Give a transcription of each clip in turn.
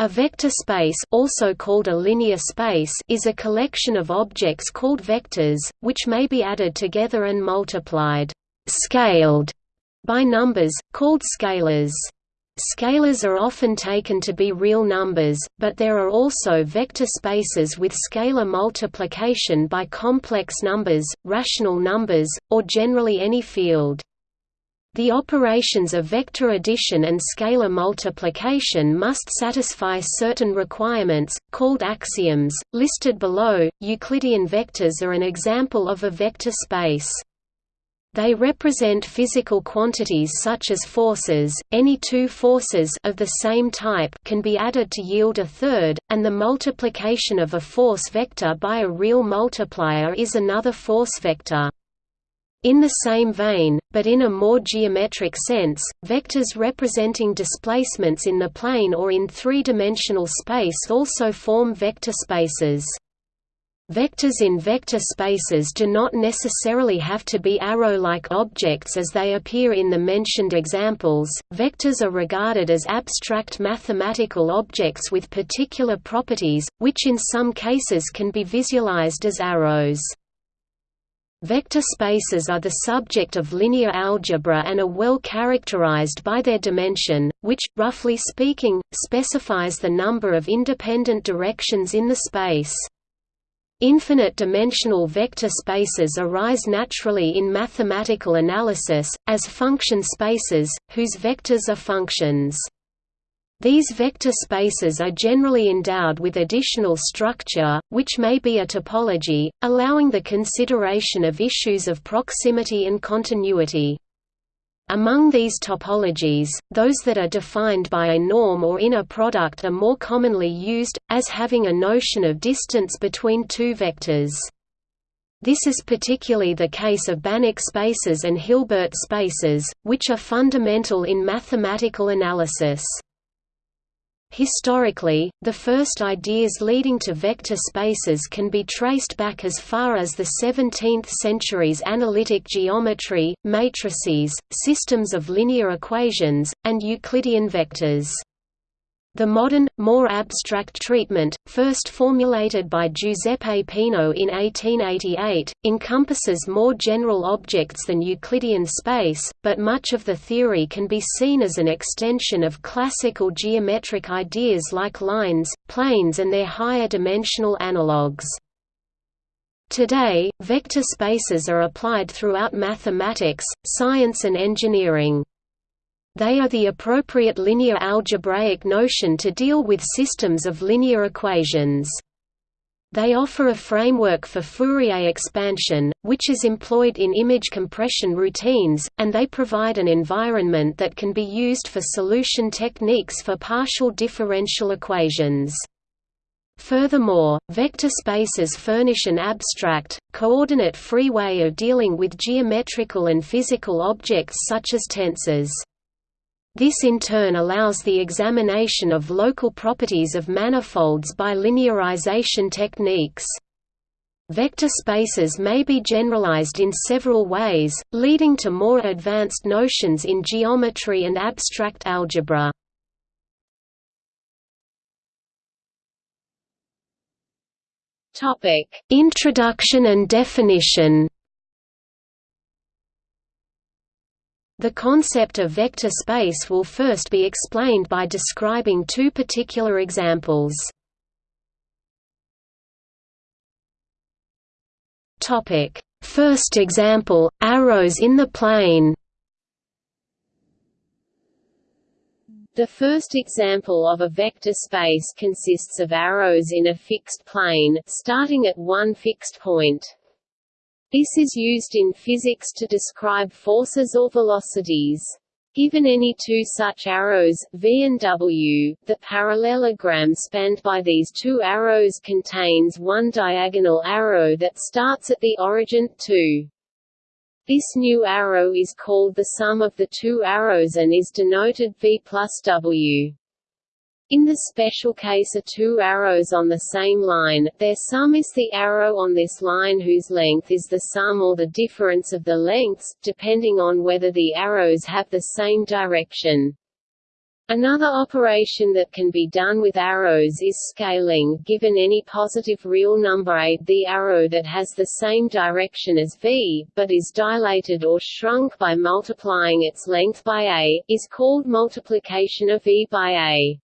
A vector space also called a linear space is a collection of objects called vectors, which may be added together and multiplied scaled by numbers, called scalars. Scalars are often taken to be real numbers, but there are also vector spaces with scalar multiplication by complex numbers, rational numbers, or generally any field. The operations of vector addition and scalar multiplication must satisfy certain requirements, called axioms, listed below. Euclidean vectors are an example of a vector space. They represent physical quantities such as forces. Any two forces of the same type can be added to yield a third, and the multiplication of a force vector by a real multiplier is another force vector. In the same vein, but in a more geometric sense, vectors representing displacements in the plane or in three-dimensional space also form vector spaces. Vectors in vector spaces do not necessarily have to be arrow-like objects as they appear in the mentioned examples. Vectors are regarded as abstract mathematical objects with particular properties, which in some cases can be visualized as arrows. Vector spaces are the subject of linear algebra and are well characterized by their dimension, which, roughly speaking, specifies the number of independent directions in the space. Infinite-dimensional vector spaces arise naturally in mathematical analysis, as function spaces, whose vectors are functions. These vector spaces are generally endowed with additional structure, which may be a topology, allowing the consideration of issues of proximity and continuity. Among these topologies, those that are defined by a norm or inner product are more commonly used, as having a notion of distance between two vectors. This is particularly the case of Banach spaces and Hilbert spaces, which are fundamental in mathematical analysis. Historically, the first ideas leading to vector spaces can be traced back as far as the 17th century's analytic geometry, matrices, systems of linear equations, and Euclidean vectors. The modern, more abstract treatment, first formulated by Giuseppe Peano in 1888, encompasses more general objects than Euclidean space, but much of the theory can be seen as an extension of classical geometric ideas like lines, planes and their higher dimensional analogues. Today, vector spaces are applied throughout mathematics, science and engineering. They are the appropriate linear algebraic notion to deal with systems of linear equations. They offer a framework for Fourier expansion, which is employed in image compression routines, and they provide an environment that can be used for solution techniques for partial differential equations. Furthermore, vector spaces furnish an abstract, coordinate-free way of dealing with geometrical and physical objects such as tensors. This in turn allows the examination of local properties of manifolds by linearization techniques. Vector spaces may be generalized in several ways, leading to more advanced notions in geometry and abstract algebra. Introduction and definition The concept of vector space will first be explained by describing two particular examples. First example, arrows in the plane The first example of a vector space consists of arrows in a fixed plane, starting at one fixed point. This is used in physics to describe forces or velocities. Given any two such arrows, v and w, the parallelogram spanned by these two arrows contains one diagonal arrow that starts at the origin, 2. This new arrow is called the sum of the two arrows and is denoted v plus w. In the special case of two arrows on the same line, their sum is the arrow on this line whose length is the sum or the difference of the lengths, depending on whether the arrows have the same direction. Another operation that can be done with arrows is scaling. Given any positive real number a, the arrow that has the same direction as v, but is dilated or shrunk by multiplying its length by a, is called multiplication of v by a.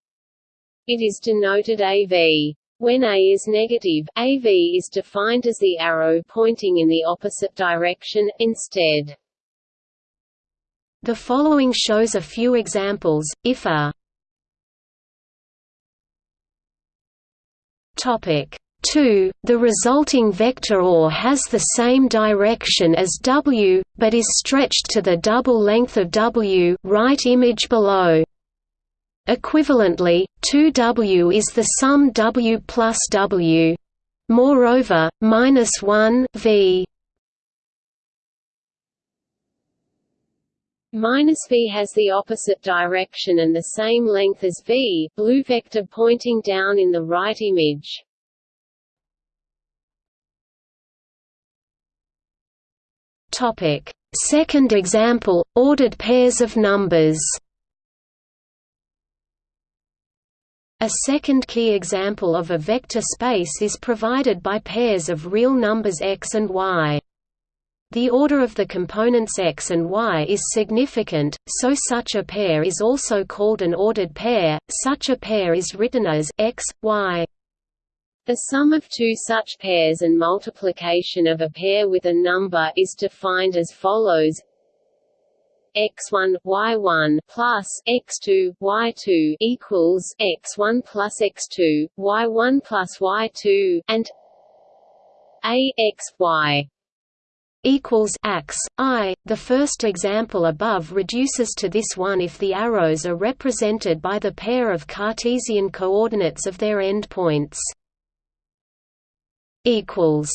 It is denoted AV. When A is negative, AV is defined as the arrow pointing in the opposite direction, instead. The following shows a few examples, if a topic 2, the resulting vector OR has the same direction as W, but is stretched to the double length of W right image below. Equivalently, 2W is the sum W plus W. Moreover, minus 1 v Minus v has the opposite direction and the same length as v, blue vector pointing down in the right image. Topic: Second example: ordered pairs of numbers. A second key example of a vector space is provided by pairs of real numbers x and y. The order of the components x and y is significant, so such a pair is also called an ordered pair. Such a pair is written as x, y. The sum of two such pairs and multiplication of a pair with a number is defined as follows x1 y1 plus x2 y2 equals x1 plus x2 y1 plus y2 and a x y equals x i. The first example above reduces to this one if the arrows are represented by the pair of Cartesian coordinates of their endpoints. Equals.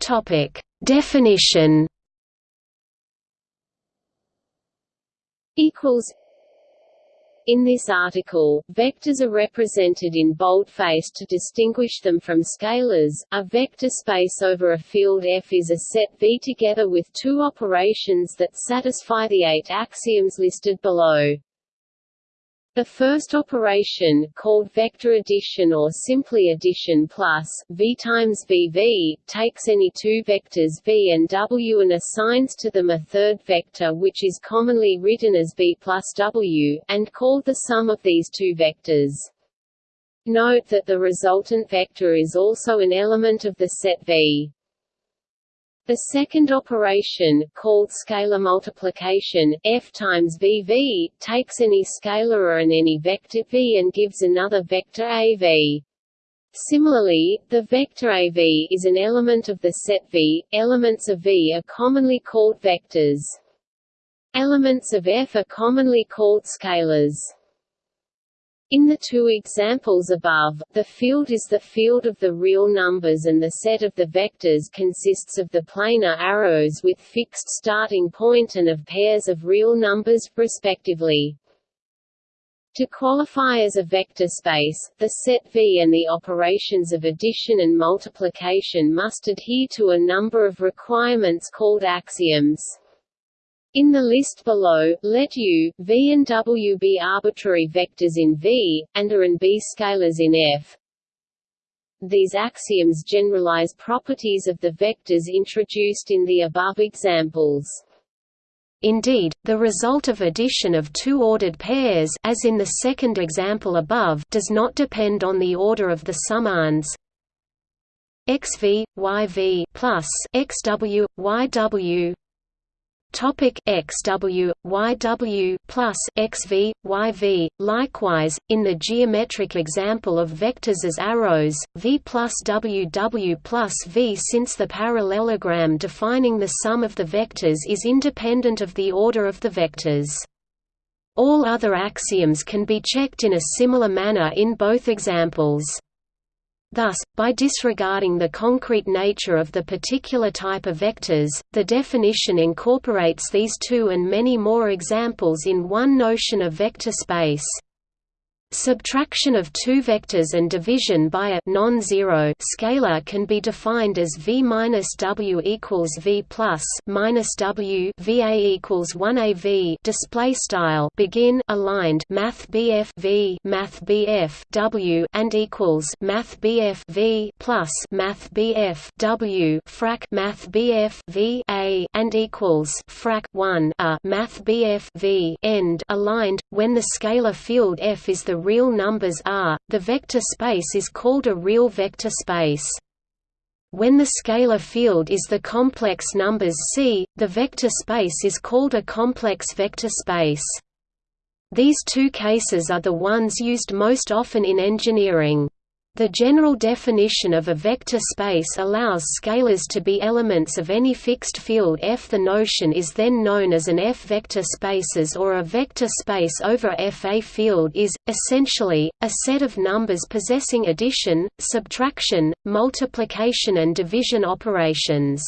Topic Definition. Equals in this article, vectors are represented in boldface to distinguish them from scalars. A vector space over a field F is a set V together with two operations that satisfy the eight axioms listed below. The first operation, called vector addition or simply addition plus, v times vv, takes any two vectors v and w and assigns to them a third vector which is commonly written as v plus w, and called the sum of these two vectors. Note that the resultant vector is also an element of the set V. The second operation, called scalar multiplication, f times vv, takes any scalar and any vector v and gives another vector av. Similarly, the vector av is an element of the set V. Elements of V are commonly called vectors. Elements of F are commonly called scalars. In the two examples above, the field is the field of the real numbers and the set of the vectors consists of the planar arrows with fixed starting point and of pairs of real numbers, respectively. To qualify as a vector space, the set V and the operations of addition and multiplication must adhere to a number of requirements called axioms. In the list below, let U, V and W be arbitrary vectors in V, and A and B scalars in F. These axioms generalize properties of the vectors introduced in the above examples. Indeed, the result of addition of two ordered pairs as in the second example above does not depend on the order of the summands xv, yv plus xw, yw Topic XW, YW plus XV, YV. Likewise, in the geometric example of vectors as arrows, V plus WW plus V since the parallelogram defining the sum of the vectors is independent of the order of the vectors. All other axioms can be checked in a similar manner in both examples. Thus, by disregarding the concrete nature of the particular type of vectors, the definition incorporates these two and many more examples in one notion of vector space. Subtraction of two vectors and division by a non-zero scalar can be defined as v minus w equals v plus minus w v a equals one a v display style begin aligned math bf v math bf w and equals math bf v plus math bf w frac math bf v a and equals frac one a math bf v end aligned when the scalar field f is the real numbers R, the vector space is called a real vector space. When the scalar field is the complex numbers C, the vector space is called a complex vector space. These two cases are the ones used most often in engineering. The general definition of a vector space allows scalars to be elements of any fixed field F. The notion is then known as an F-vector spaces or a vector space over F. A field is, essentially, a set of numbers possessing addition, subtraction, multiplication and division operations.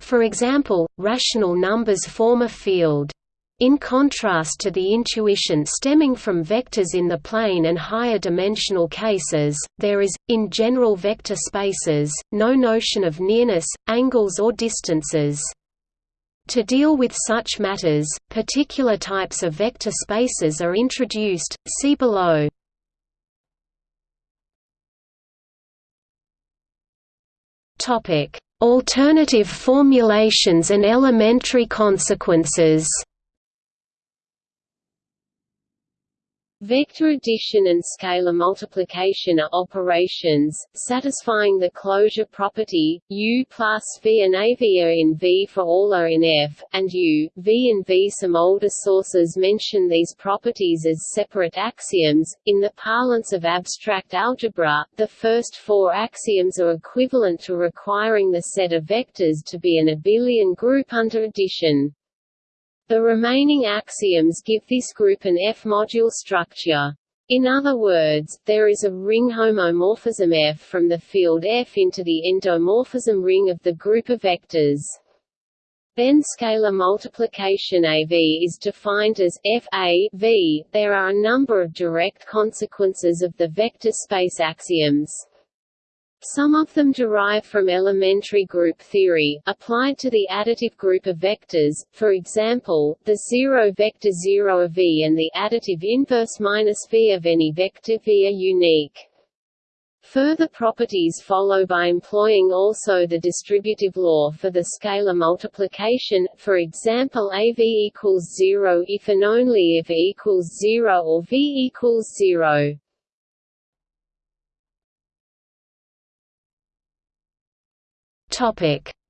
For example, rational numbers form a field. In contrast to the intuition stemming from vectors in the plane and higher dimensional cases, there is, in general vector spaces, no notion of nearness, angles or distances. To deal with such matters, particular types of vector spaces are introduced, see below. Alternative formulations and elementary consequences Vector addition and scalar multiplication are operations, satisfying the closure property, U plus V and AV are in V for all are in F, and U, V and V. Some older sources mention these properties as separate axioms. In the parlance of abstract algebra, the first four axioms are equivalent to requiring the set of vectors to be an abelian group under addition. The remaining axioms give this group an F-module structure. In other words, there is a ring homomorphism F from the field F into the endomorphism ring of the group of vectors. Then scalar multiplication AV is defined as F A V. There are a number of direct consequences of the vector space axioms. Some of them derive from elementary group theory, applied to the additive group of vectors, for example, the zero vector 0 of V and the additive inverse minus V of any vector V are unique. Further properties follow by employing also the distributive law for the scalar multiplication, for example AV equals 0 if and only if E equals 0 or V equals 0.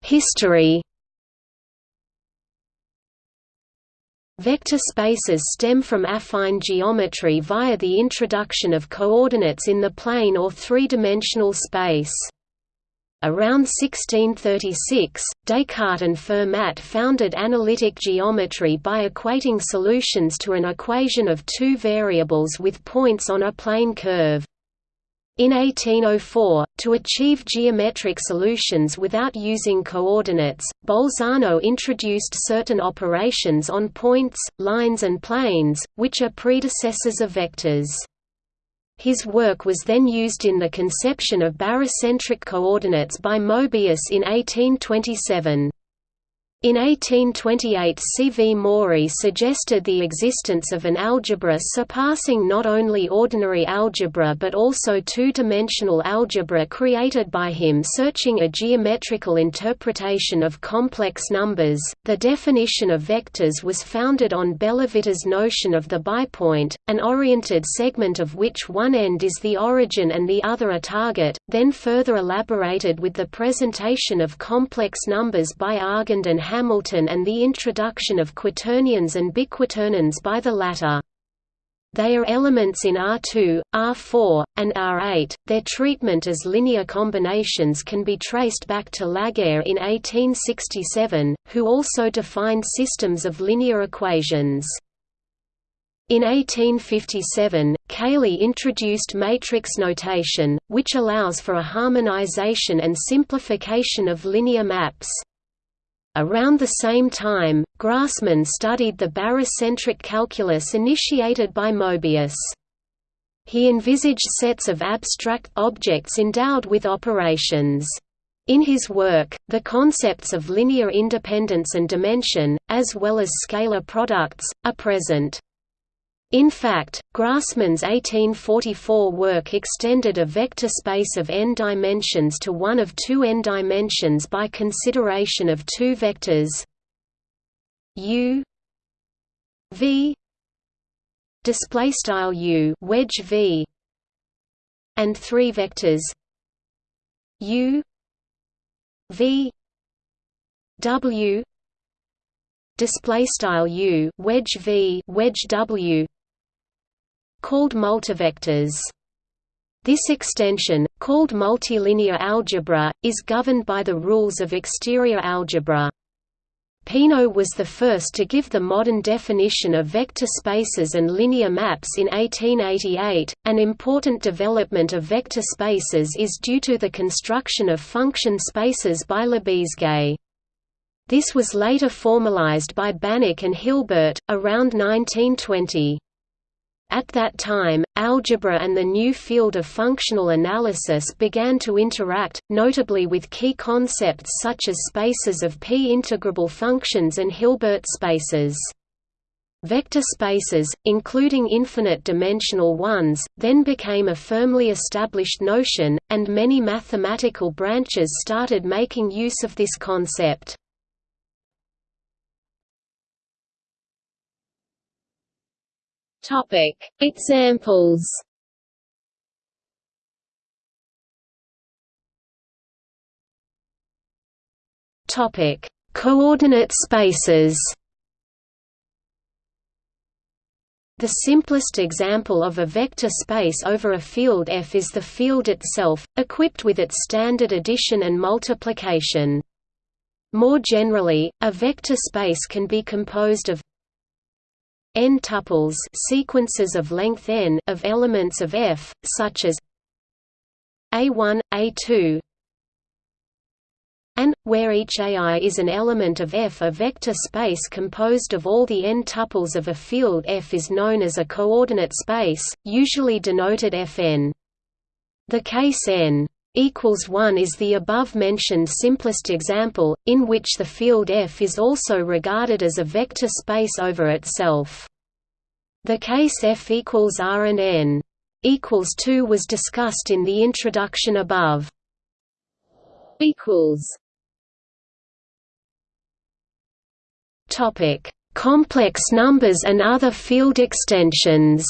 History Vector spaces stem from affine geometry via the introduction of coordinates in the plane or three-dimensional space. Around 1636, Descartes and Fermat founded analytic geometry by equating solutions to an equation of two variables with points on a plane curve. In 1804, to achieve geometric solutions without using coordinates, Bolzano introduced certain operations on points, lines and planes, which are predecessors of vectors. His work was then used in the conception of barycentric coordinates by Mobius in 1827. In 1828 C. V. Mourey suggested the existence of an algebra surpassing not only ordinary algebra but also two-dimensional algebra created by him searching a geometrical interpretation of complex numbers. The definition of vectors was founded on Bellavitis' notion of the bipoint, an oriented segment of which one end is the origin and the other a target, then further elaborated with the presentation of complex numbers by Argand and Hamilton and the introduction of quaternions and biquaternions by the latter. They are elements in R2, R4, and R8. Their treatment as linear combinations can be traced back to Laguerre in 1867, who also defined systems of linear equations. In 1857, Cayley introduced matrix notation, which allows for a harmonization and simplification of linear maps. Around the same time, Grassmann studied the barycentric calculus initiated by Mobius. he envisaged sets of abstract objects endowed with operations. In his work, the concepts of linear independence and dimension, as well as scalar products, are present. In fact, Grassmann's 1844 work extended a vector space of n dimensions to one of two n dimensions by consideration of two vectors. U v display style u wedge v and three vectors. U v w display style u wedge v wedge w called multivectors this extension called multilinear algebra is governed by the rules of exterior algebra Peano was the first to give the modern definition of vector spaces and linear maps in 1888. An important development of vector spaces is due to the construction of function spaces by Lebesgue. This was later formalized by Banach and Hilbert, around 1920. At that time, algebra and the new field of functional analysis began to interact, notably with key concepts such as spaces of p-integrable functions and Hilbert spaces. Vector spaces, including infinite-dimensional ones, then became a firmly established notion, and many mathematical branches started making use of this concept. Topic: Examples. Topic: Coordinate spaces. The simplest example of a vector space over a field F is the field itself, equipped with its standard addition and multiplication. More generally, a vector space can be composed of n tuples sequences of length n of elements of F, such as A1, A2 and, where each AI is an element of F a vector space composed of all the n tuples of a field F is known as a coordinate space, usually denoted Fn. The case n equals 1 is the above-mentioned simplest example, in which the field F is also regarded as a vector space over itself. The case F equals R and N equals 2 was discussed in the introduction above. equals Topic: Complex numbers and other field extensions.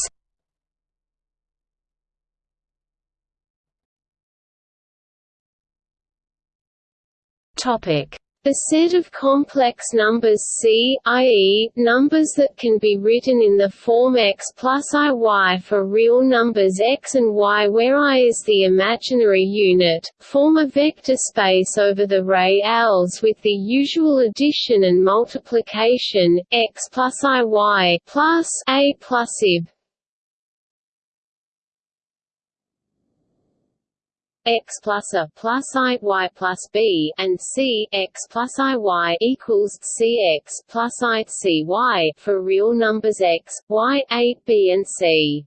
The set of complex numbers C, i.e., numbers that can be written in the form x plus iy for real numbers x and y where i is the imaginary unit, form a vector space over the reals with the usual addition and multiplication, x plus iy plus a plus ib. X plus a plus i y plus b and c x plus i y equals c x plus i c y for real numbers x, y, a, b and c.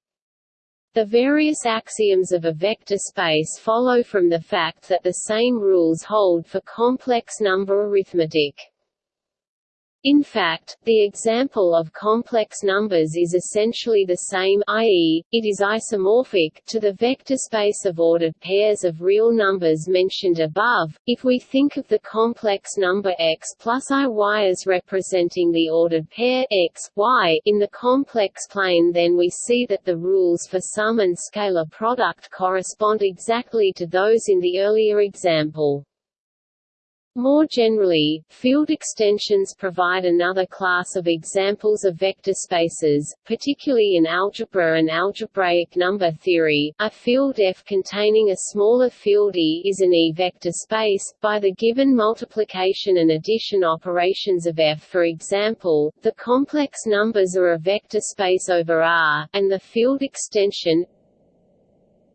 The various axioms of a vector space follow from the fact that the same rules hold for complex number arithmetic. In fact, the example of complex numbers is essentially the same i.e., it is isomorphic to the vector space of ordered pairs of real numbers mentioned above. If we think of the complex number x plus iy as representing the ordered pair x, y in the complex plane then we see that the rules for sum and scalar product correspond exactly to those in the earlier example. More generally, field extensions provide another class of examples of vector spaces, particularly in algebra and algebraic number theory. A field F containing a smaller field E is an E-vector space, by the given multiplication and addition operations of F. For example, the complex numbers are a vector space over R, and the field extension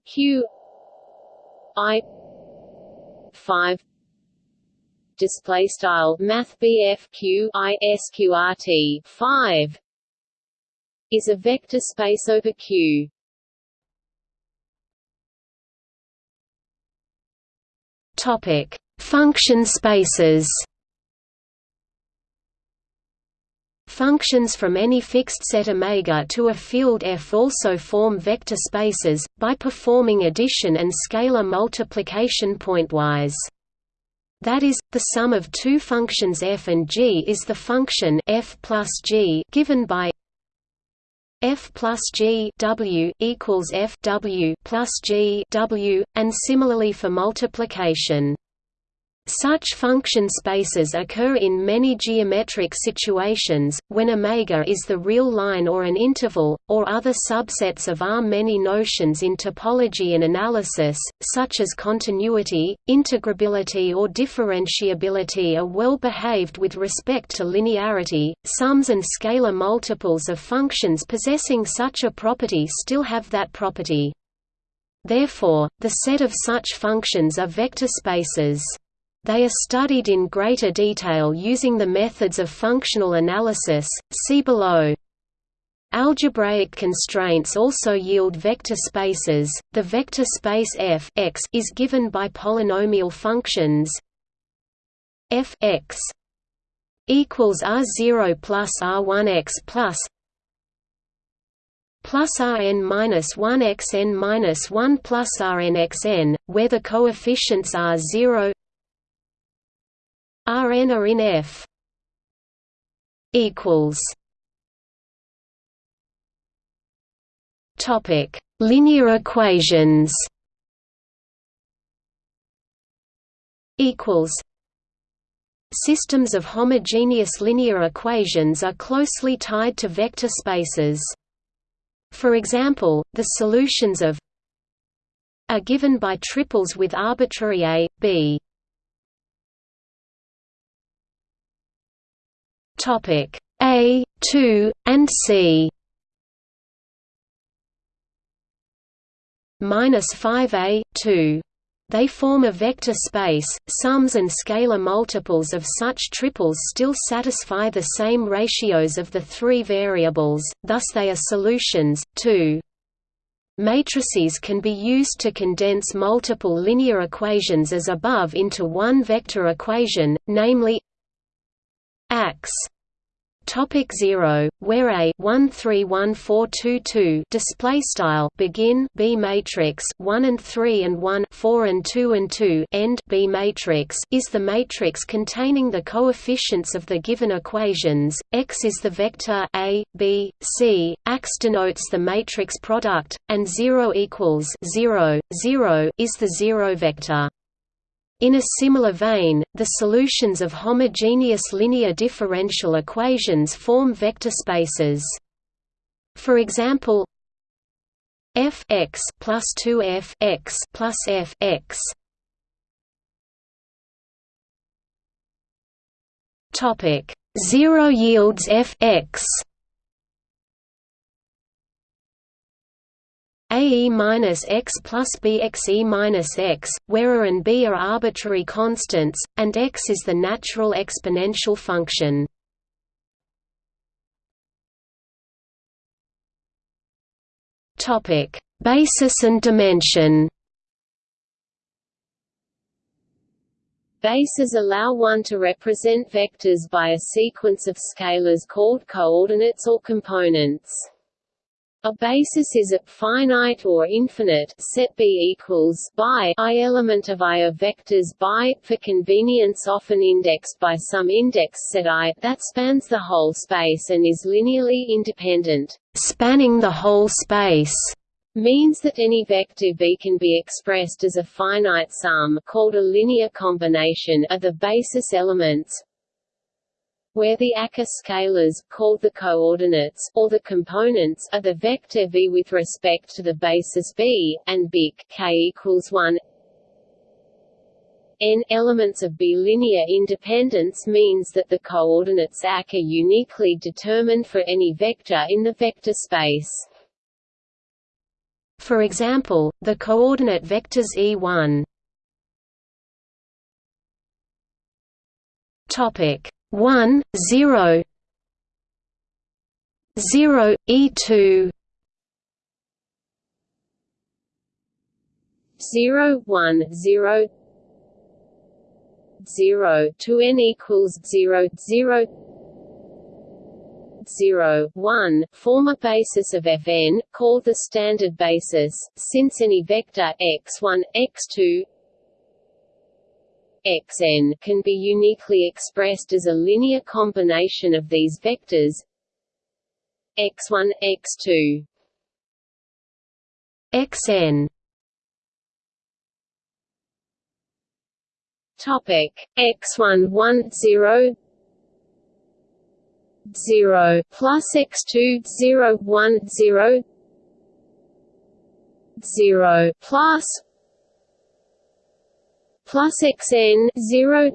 Q I 5 display style math BFQ ISQRT 5 is a vector space over Q. Topic. Function spaces. Functions from any fixed set omega to a field F also form vector spaces, by performing addition and scalar multiplication pointwise. That is, the sum of two functions f and g is the function f plus g given by f plus g w equals f w plus g w, and similarly for multiplication. Such function spaces occur in many geometric situations, when omega is the real line or an interval, or other subsets of R. Many notions in topology and analysis, such as continuity, integrability or differentiability are well behaved with respect to linearity. Sums and scalar multiples of functions possessing such a property still have that property. Therefore, the set of such functions are vector spaces. They are studied in greater detail using the methods of functional analysis, see below. Algebraic constraints also yield vector spaces. The vector space f x is given by polynomial functions f x equals r0 plus r1x plus plus rn minus 1 xn minus 1 plus rnxn, where the coefficients are 0 Rn are in F equals Topic Linear equations equals Systems of homogeneous linear equations are closely tied to vector spaces. For example, the solutions of are given by triples with arbitrary a, b. Topic A, 2, and C. Minus 5A, 2. They form a vector space. Sums and scalar multiples of such triples still satisfy the same ratios of the three variables, thus they are solutions. 2. Matrices can be used to condense multiple linear equations as above into one vector equation, namely Ax Topic 0, where a 131422 display style begin B matrix 1 and 3 and 1 4 and 2 and 2 end B matrix is the matrix containing the coefficients of the given equations. X is the vector a, b, c. Ax denotes the matrix product, and 0 equals 0, 0 is the zero vector. In a similar vein, the solutions of homogeneous linear differential equations form vector spaces. For example, f x plus 2f x plus f x. Topic: Zero yields f x. AE minus x plus BXE minus x, where A and B are arbitrary constants, and x is the natural exponential function. Topic: Basis and dimension. Bases allow one to represent vectors by a sequence of scalars called coordinates or components. A basis is a finite or infinite set B equals by i element of I of vectors by for convenience often indexed by some index set I that spans the whole space and is linearly independent. Spanning the whole space means that any vector B can be expressed as a finite sum called a linear combination of the basis elements where the Acker scalars, called the coordinates, or the components, are the vector v with respect to the basis b, and bic k equals 1 n elements of B linear independence means that the coordinates Ak are uniquely determined for any vector in the vector space. For example, the coordinate vectors E1 topic 1, 0 0, E2 0, 1, 0 0 to n equals 0 0 0, 1 form a basis of Fn, called the standard basis, since any vector x1, x2, xn can be uniquely expressed as a linear combination of these vectors. X1, x2 xn. Topic. X1 1 0 0 plus x2 0 1 0 0 plus plus xn 0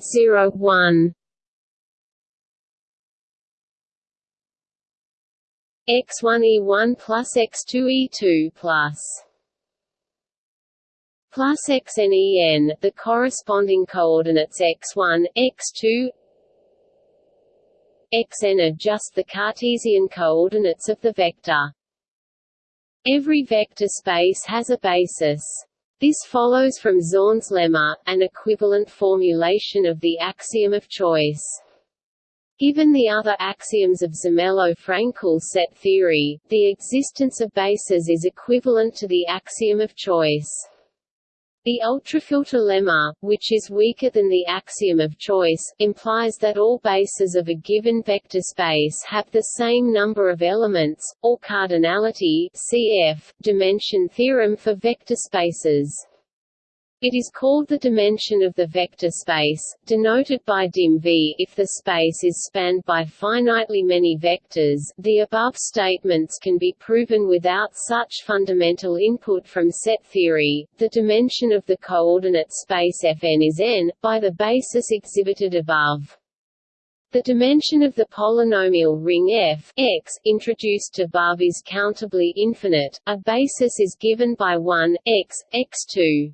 0 1 x1 e1 plus x2 e2 plus plus xn en the corresponding coordinates x1 x2 xn are just the Cartesian coordinates of the vector. Every vector space has a basis. This follows from Zorn's lemma, an equivalent formulation of the axiom of choice. Given the other axioms of Zermelo-Fraenkel set theory, the existence of bases is equivalent to the axiom of choice. The ultrafilter lemma, which is weaker than the axiom of choice, implies that all bases of a given vector space have the same number of elements, or cardinality cf. dimension theorem for vector spaces. It is called the dimension of the vector space, denoted by dim v if the space is spanned by finitely many vectors. The above statements can be proven without such fundamental input from set theory. The dimension of the coordinate space Fn is n, by the basis exhibited above. The dimension of the polynomial ring f x introduced above is countably infinite. A basis is given by 1 x x2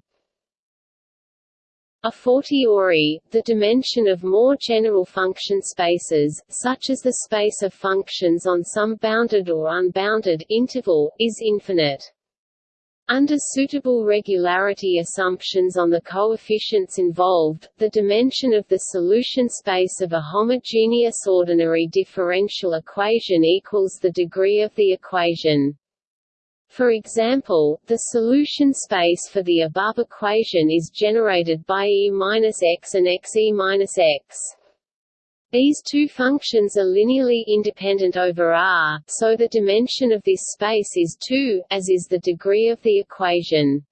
a fortiori, the dimension of more general function spaces, such as the space of functions on some bounded or unbounded interval, is infinite. Under suitable regularity assumptions on the coefficients involved, the dimension of the solution space of a homogeneous ordinary differential equation equals the degree of the equation. For example, the solution space for the above equation is generated by e-x and xe-x. These two functions are linearly independent over R, so the dimension of this space is 2, as is the degree of the equation.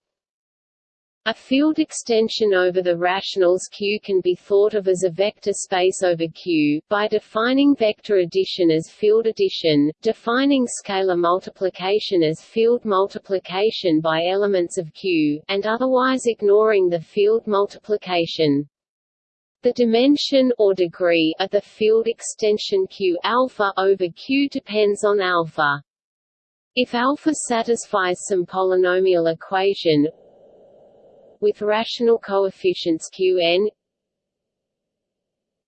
A field extension over the rationals Q can be thought of as a vector space over Q, by defining vector addition as field addition, defining scalar multiplication as field multiplication by elements of Q, and otherwise ignoring the field multiplication. The dimension or degree of the field extension Q alpha over Q depends on alpha. If alpha satisfies some polynomial equation with rational coefficients qn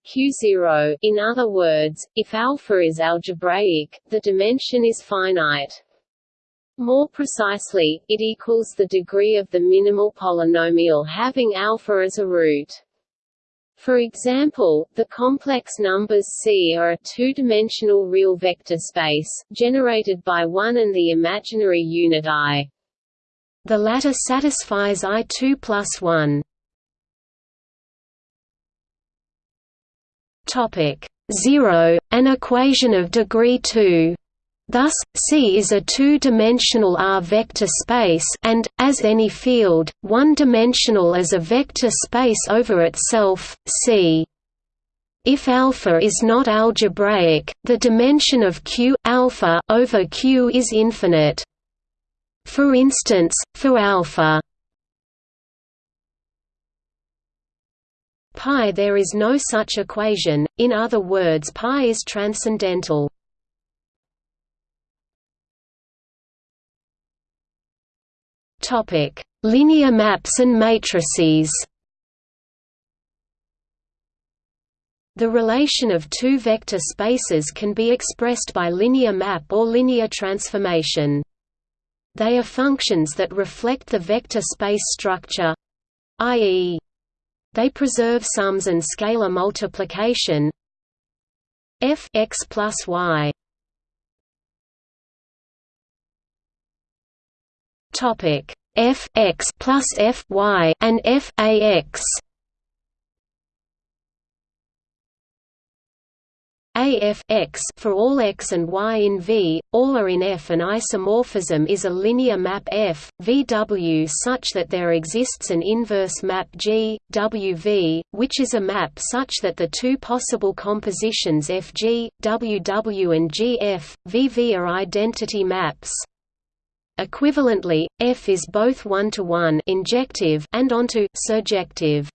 q0 in other words, if alpha is algebraic, the dimension is finite. More precisely, it equals the degree of the minimal polynomial having alpha as a root. For example, the complex numbers C are a two-dimensional real vector space, generated by 1 and the imaginary unit i. The latter satisfies I2 plus 1. Topic 0, an equation of degree 2. Thus, C is a two-dimensional R vector space and, as any field, one-dimensional as a vector space over itself, C. If alpha is not algebraic, the dimension of Q alpha over Q is infinite. For instance, for alpha pi there is no such equation, in other words pi is transcendental. Linear maps and matrices The relation of two vector spaces can be expressed by linear map or linear transformation. They are functions that reflect the vector space structure i.e. they preserve sums and scalar multiplication f x plus y topic f x plus f y and f a x AF x for all x and y in V, all are in F. An isomorphism is a linear map F, VW such that there exists an inverse map G, WV, which is a map such that the two possible compositions FG, WW and GF, VV are identity maps. Equivalently, F is both one-to-one injective and onto surjective.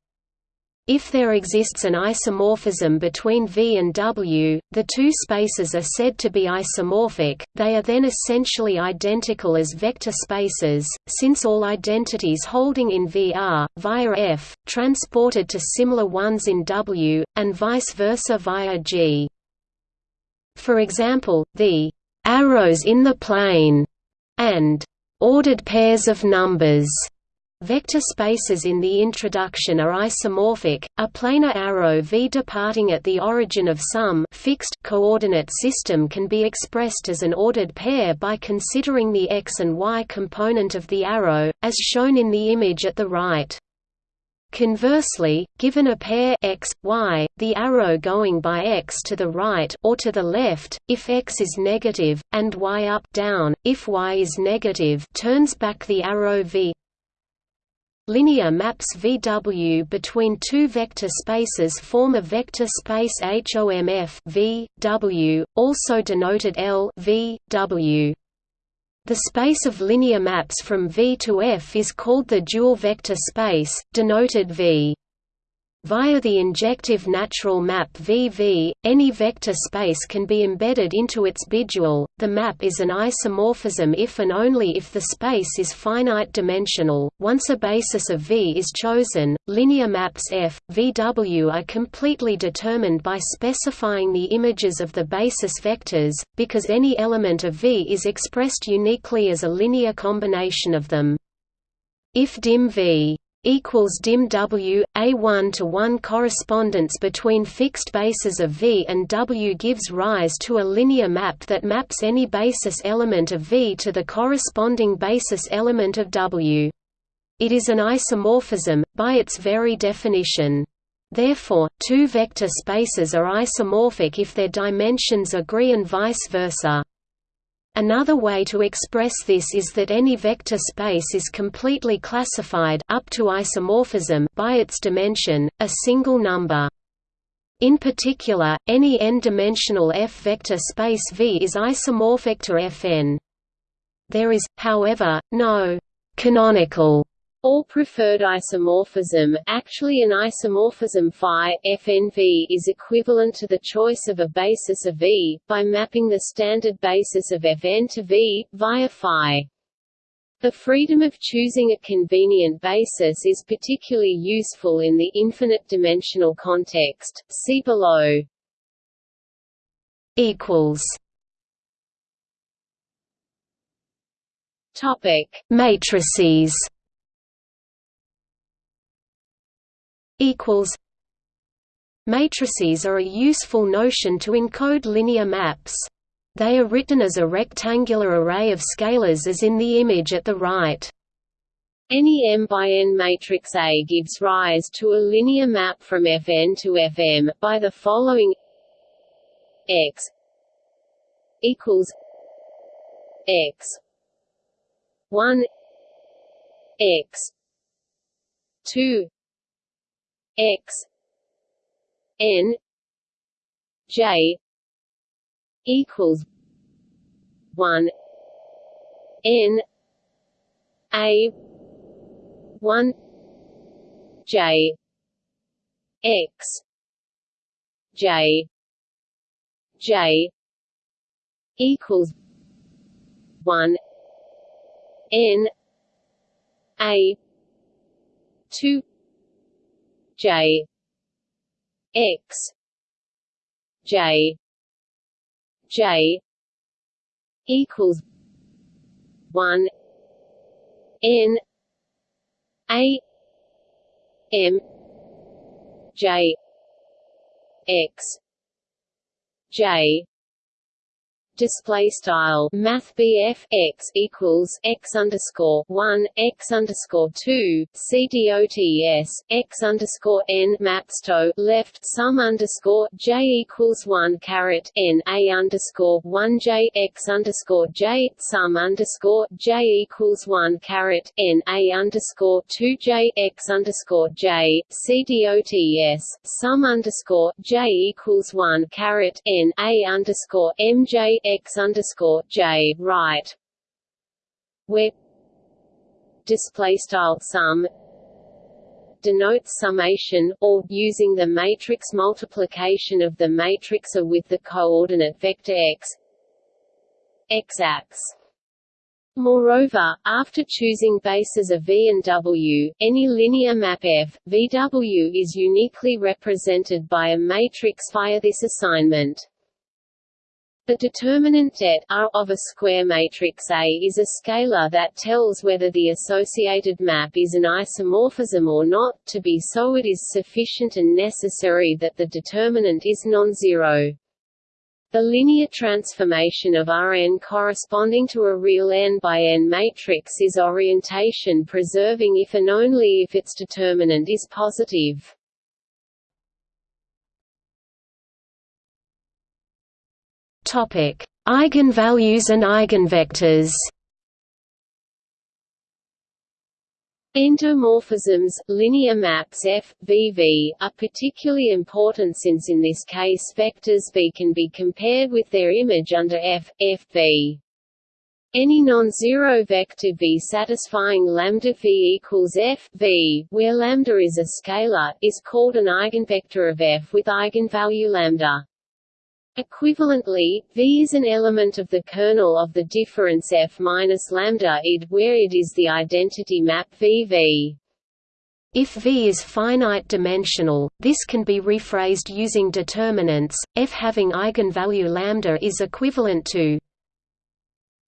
If there exists an isomorphism between V and W, the two spaces are said to be isomorphic, they are then essentially identical as vector spaces, since all identities holding in V are, via F, transported to similar ones in W, and vice versa via G. For example, the arrows in the plane and ordered pairs of numbers Vector spaces in the introduction are isomorphic. A planar arrow v departing at the origin of some fixed coordinate system can be expressed as an ordered pair by considering the x and y component of the arrow, as shown in the image at the right. Conversely, given a pair x, y, the arrow going by x to the right or to the left, if x is negative, and y up down, if y is negative turns back the arrow v Linear maps VW between two vector spaces form a vector space HOMF v, w, also denoted L v, w. The space of linear maps from V to F is called the dual vector space, denoted V. Via the injective natural map VV, any vector space can be embedded into its bidual. The map is an isomorphism if and only if the space is finite dimensional. Once a basis of V is chosen, linear maps F, VW are completely determined by specifying the images of the basis vectors, because any element of V is expressed uniquely as a linear combination of them. If dim V equals dim W, a 1 to 1 correspondence between fixed bases of V and W gives rise to a linear map that maps any basis element of V to the corresponding basis element of W. It is an isomorphism, by its very definition. Therefore, two vector spaces are isomorphic if their dimensions agree and vice versa. Another way to express this is that any vector space is completely classified up to isomorphism by its dimension, a single number. In particular, any n-dimensional F-vector space V is isomorphic to Fn. There is, however, no canonical or preferred isomorphism actually an isomorphism phi FNV is equivalent to the choice of a basis of V, by mapping the standard basis of Fn to V, via phi. The freedom of choosing a convenient basis is particularly useful in the infinite-dimensional context, see below. Topic: Matrices equals Matrices are a useful notion to encode linear maps. They are written as a rectangular array of scalars as in the image at the right. Any M by N matrix A gives rise to a linear map from Fn to Fm, by the following x equals x 1 x 2 x n j equals 1 n a 1 j x j j equals 1 n a 2 J. X. J. J. Equals one N A m j x j display style math x equals x underscore one x underscore two CDOTS x underscore n mapsto left sum underscore j equals one caret n a underscore one j x underscore j sum underscore j equals one caret n a underscore two j x underscore j CDOTS sum underscore j equals one caret n a underscore mj x underscore j right where display style sum denotes summation, or, using the matrix multiplication of the matrix A with the coordinate vector x x-ax. Moreover, after choosing bases of V and W, any linear map F, VW is uniquely represented by a matrix via this assignment. The determinant det R of a square matrix A is a scalar that tells whether the associated map is an isomorphism or not. To be so it is sufficient and necessary that the determinant is non-zero. The linear transformation of Rn corresponding to a real n by n matrix is orientation preserving if and only if its determinant is positive. Topic: Eigenvalues and eigenvectors. Endomorphisms, linear maps F, V V, are particularly important since in this case vectors V can be compared with their image under F, F V. Any non-zero vector V satisfying lambda V equals F V, where lambda is a scalar, is called an eigenvector of F with eigenvalue lambda. Equivalently, V is an element of the kernel of the difference F minus lambda id, where it is the identity map VV. If V is finite dimensional, this can be rephrased using determinants. F having eigenvalue lambda is equivalent to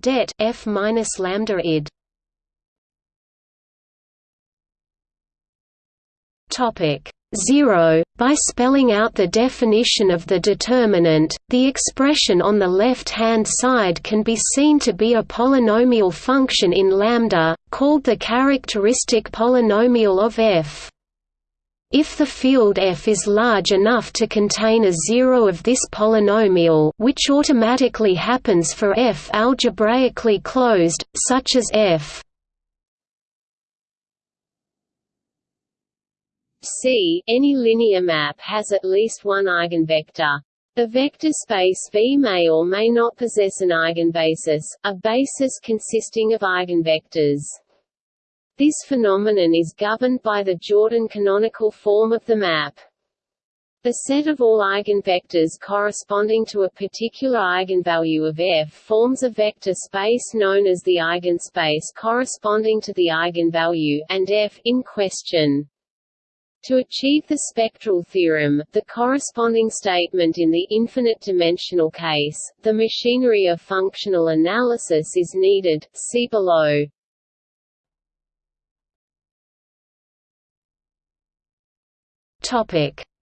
det F minus lambda id. Topic 0. By spelling out the definition of the determinant, the expression on the left-hand side can be seen to be a polynomial function in lambda, called the characteristic polynomial of f. If the field f is large enough to contain a zero of this polynomial which automatically happens for f algebraically closed, such as f C, any linear map has at least one eigenvector. The vector space V may or may not possess an eigenbasis, a basis consisting of eigenvectors. This phenomenon is governed by the Jordan canonical form of the map. The set of all eigenvectors corresponding to a particular eigenvalue of f forms a vector space known as the eigenspace corresponding to the eigenvalue and f in question. To achieve the spectral theorem, the corresponding statement in the infinite-dimensional case, the machinery of functional analysis is needed, see below.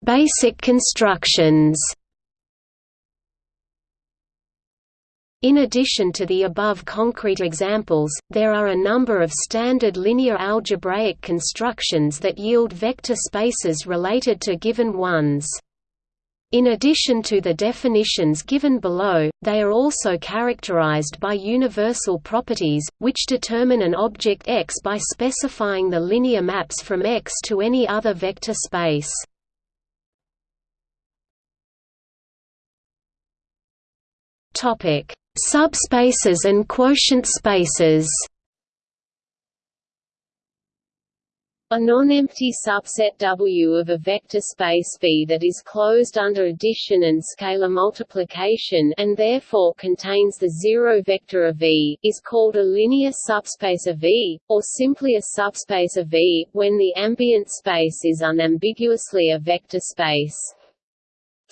Basic constructions. In addition to the above concrete examples, there are a number of standard linear algebraic constructions that yield vector spaces related to given ones. In addition to the definitions given below, they are also characterized by universal properties, which determine an object X by specifying the linear maps from X to any other vector space. Topic Subspaces and quotient spaces A non-empty subset W of a vector space V that is closed under addition and scalar multiplication and therefore contains the zero vector of V, is called a linear subspace of V, or simply a subspace of V, when the ambient space is unambiguously a vector space.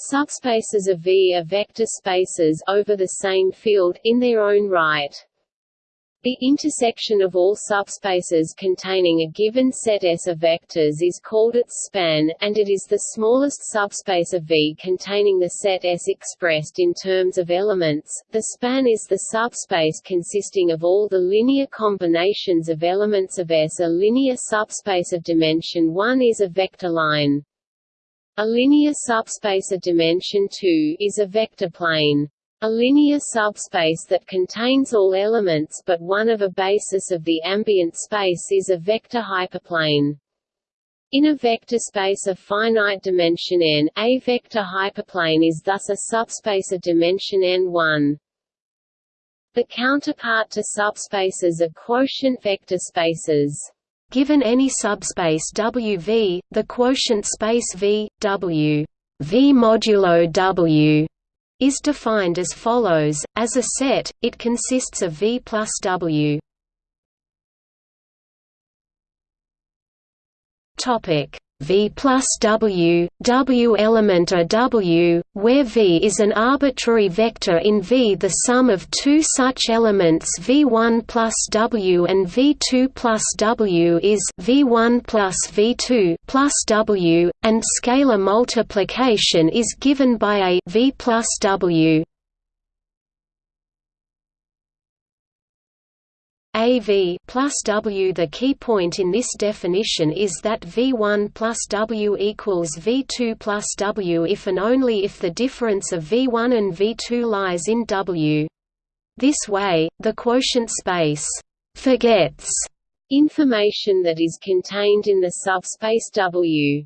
Subspaces of V are vector spaces over the same field in their own right. The intersection of all subspaces containing a given set S of vectors is called its span, and it is the smallest subspace of V containing the set S expressed in terms of elements. The span is the subspace consisting of all the linear combinations of elements of S. A linear subspace of dimension 1 is a vector line. A linear subspace of dimension 2 is a vector plane. A linear subspace that contains all elements but one of a basis of the ambient space is a vector hyperplane. In a vector space of finite dimension n, a vector hyperplane is thus a subspace of dimension n1. The counterpart to subspaces are quotient vector spaces. Given any subspace W the quotient space V, W V modulo W is defined as follows, as a set, it consists of V plus W. Topic V plus W, W element a W, where V is an arbitrary vector in V. The sum of two such elements V1 plus W and V2 plus W is V1 plus V2 plus W, and scalar multiplication is given by a V plus W. AV plus W. The key point in this definition is that V1 plus W equals V2 plus W if and only if the difference of V1 and V2 lies in W. This way, the quotient space forgets information that is contained in the subspace W.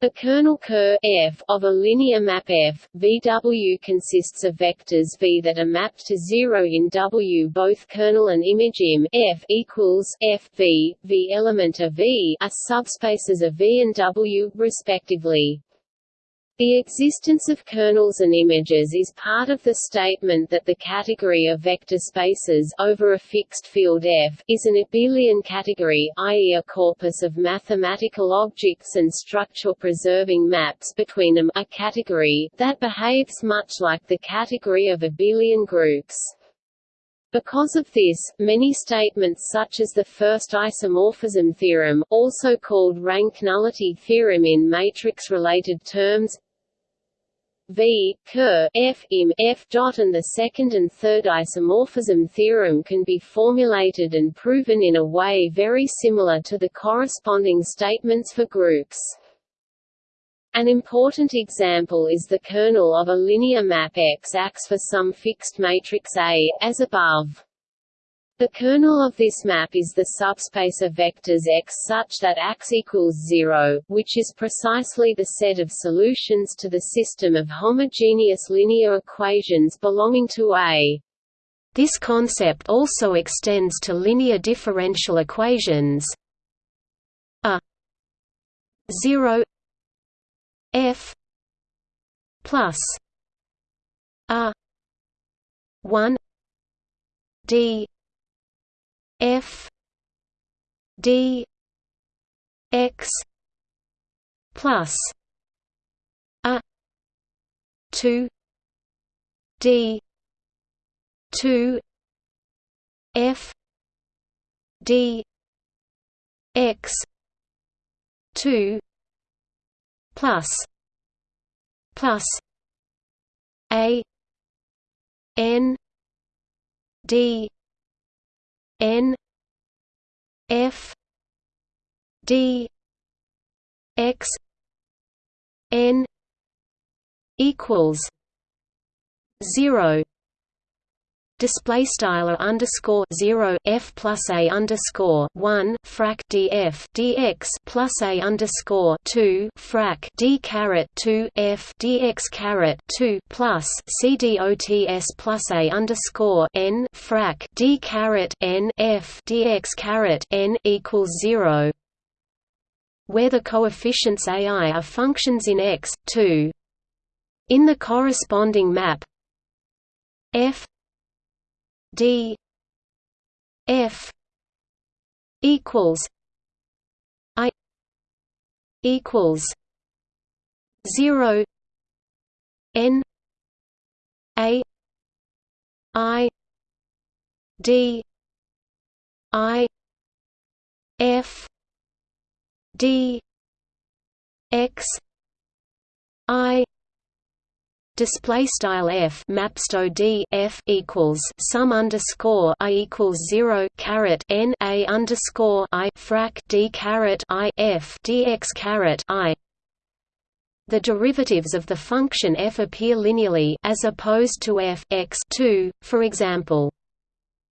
The kernel Ker f of a linear map F, VW consists of vectors V that are mapped to zero in W. Both kernel and image Im F equals F V V element of V are subspaces of V and W, respectively. The existence of kernels and images is part of the statement that the category of vector spaces over a fixed field F is an abelian category i.e. a corpus of mathematical objects and structure-preserving maps between them a category that behaves much like the category of abelian groups. Because of this, many statements such as the first isomorphism theorem, also called rank nullity theorem in matrix-related terms, V Ker F im F and the second and third isomorphism theorem can be formulated and proven in a way very similar to the corresponding statements for groups. An important example is the kernel of a linear map X acts for some fixed matrix A, as above. The kernel of this map is the subspace of vectors X such that X equals 0, which is precisely the set of solutions to the system of homogeneous linear equations belonging to A. This concept also extends to linear differential equations. A 0 f plus a 1 d F D X plus a two D two F D X two plus plus A N D N F D X N equals zero display style underscore zero f plus a underscore one frac df dx plus a underscore two frac d caret two f dx caret two plus c dots plus a underscore n frac d caret n f dx n equals zero, where the coefficients ai are functions in x two. In the corresponding map f D F equals I equals zero N A I d i f d x i display style f mapsto d f equals sum underscore i equals zero caret n a underscore i frac d caret i f dx i. The derivatives of the function f appear linearly as opposed to f x 2, for example.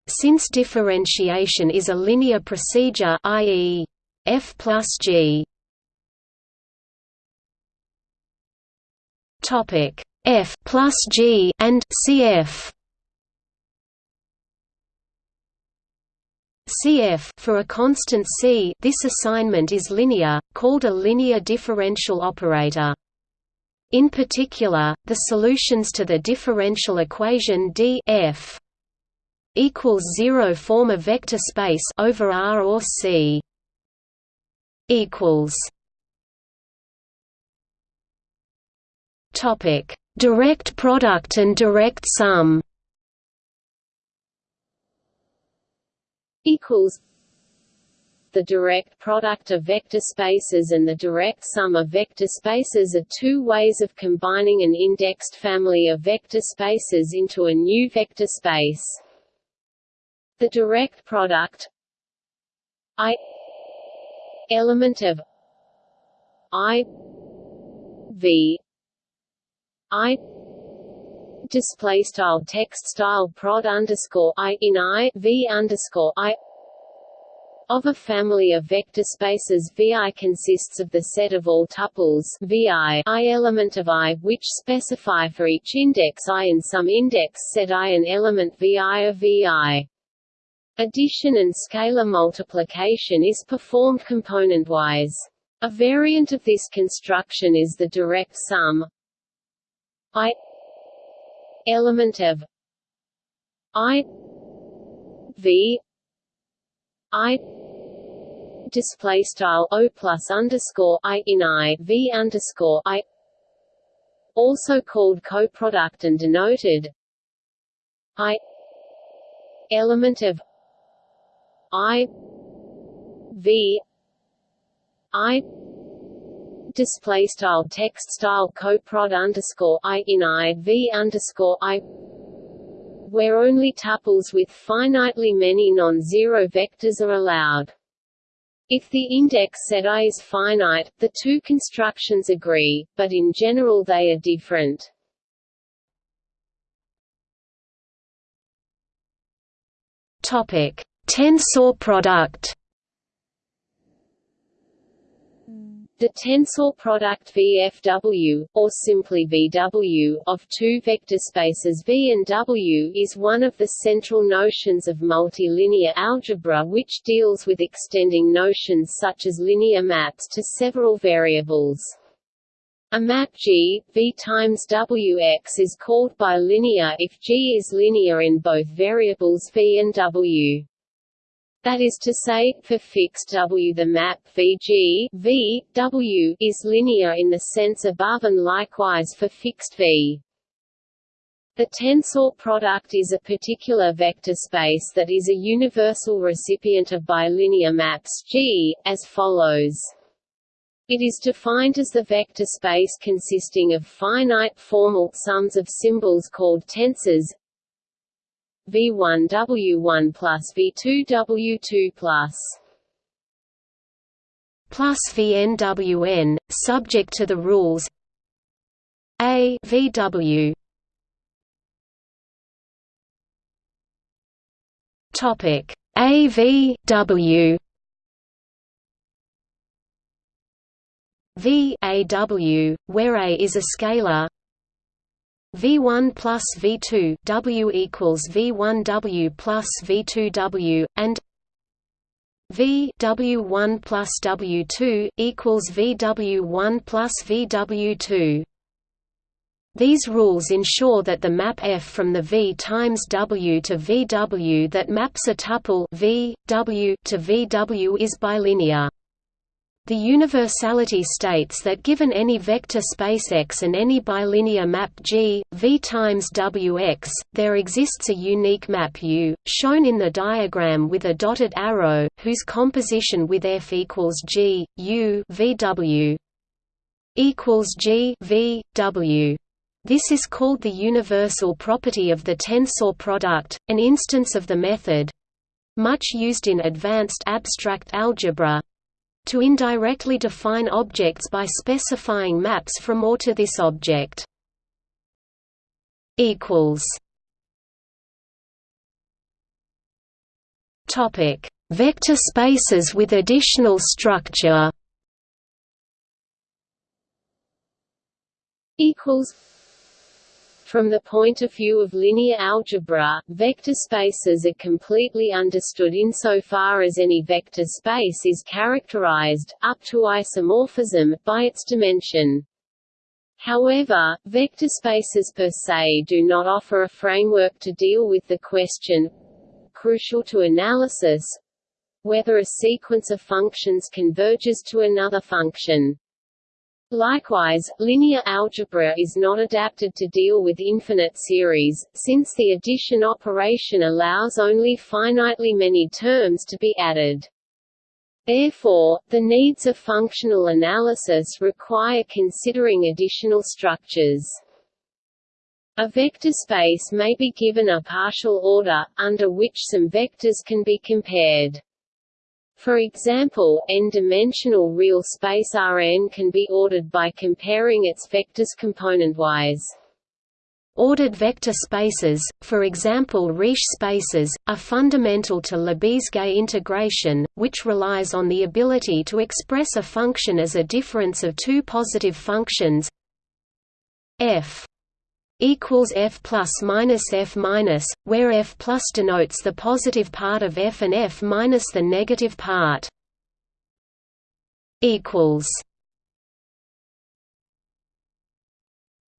Since differentiation is a linear procedure, i.e. f plus g. Topic F plus G and CF. CF for a constant C this assignment is linear, called a linear differential operator. In particular, the solutions to the differential equation D F equals 0 form a vector space over R or C equals topic Direct product and direct sum equals the direct product of vector spaces and the direct sum of vector spaces are two ways of combining an indexed family of vector spaces into a new vector space. The direct product I element of I V I display style text style prod underscore I in I V underscore I of a family of vector spaces VI consists of the set of all tuples VI I element of I which specify for each index I in some index set I an element VI of VI. Addition and scalar multiplication is performed component-wise. A variant of this construction is the direct sum I element of I V I display style O plus underscore I in I V underscore I also called coproduct and denoted I element of I V I display style text style coprod underscore i in i v underscore i where only tuples with finitely many non-zero vectors are allowed. If the index set I is finite, the two constructions agree, but in general they are different. Topic: Tensor product. The tensor product VFW, or simply VW, of two vector spaces V and W is one of the central notions of multilinear algebra which deals with extending notions such as linear maps to several variables. A map G, V times Wx is called bilinear if G is linear in both variables V and W. That is to say, for fixed W the map Vg v, w is linear in the sense above and likewise for fixed V. The tensor product is a particular vector space that is a universal recipient of bilinear maps G, as follows. It is defined as the vector space consisting of finite formal sums of symbols called tensors V1 W1 plus V2 W2 plus. Plus VNWN, subject to the rules. A VW Topic. AVW V AW, where A is a scalar V1 plus V2 W equals V1 W plus V2 W and V W1 plus W2 equals VW1 plus VW2. These rules ensure that the map F from the V times W to VW that maps a tuple V, W to VW is bilinear. The universality states that given any vector space X and any bilinear map G, V times Wx, there exists a unique map U, shown in the diagram with a dotted arrow, whose composition with F equals G, U VW equals G V, W. This is called the universal property of the tensor product, an instance of the method much used in advanced abstract algebra to indirectly define objects by specifying maps from or to this object. Topic: Vector spaces with additional structure. Equals from the point of view of linear algebra, vector spaces are completely understood insofar as any vector space is characterized, up to isomorphism, by its dimension. However, vector spaces per se do not offer a framework to deal with the question crucial to analysis whether a sequence of functions converges to another function. Likewise, linear algebra is not adapted to deal with infinite series, since the addition operation allows only finitely many terms to be added. Therefore, the needs of functional analysis require considering additional structures. A vector space may be given a partial order, under which some vectors can be compared. For example, n-dimensional real space Rn can be ordered by comparing its vectors componentwise. Ordered vector spaces, for example Riesz spaces, are fundamental to Lebesgue integration, which relies on the ability to express a function as a difference of two positive functions f equals f plus minus f minus, where f plus denotes the positive part of f and f minus the negative part. Equals.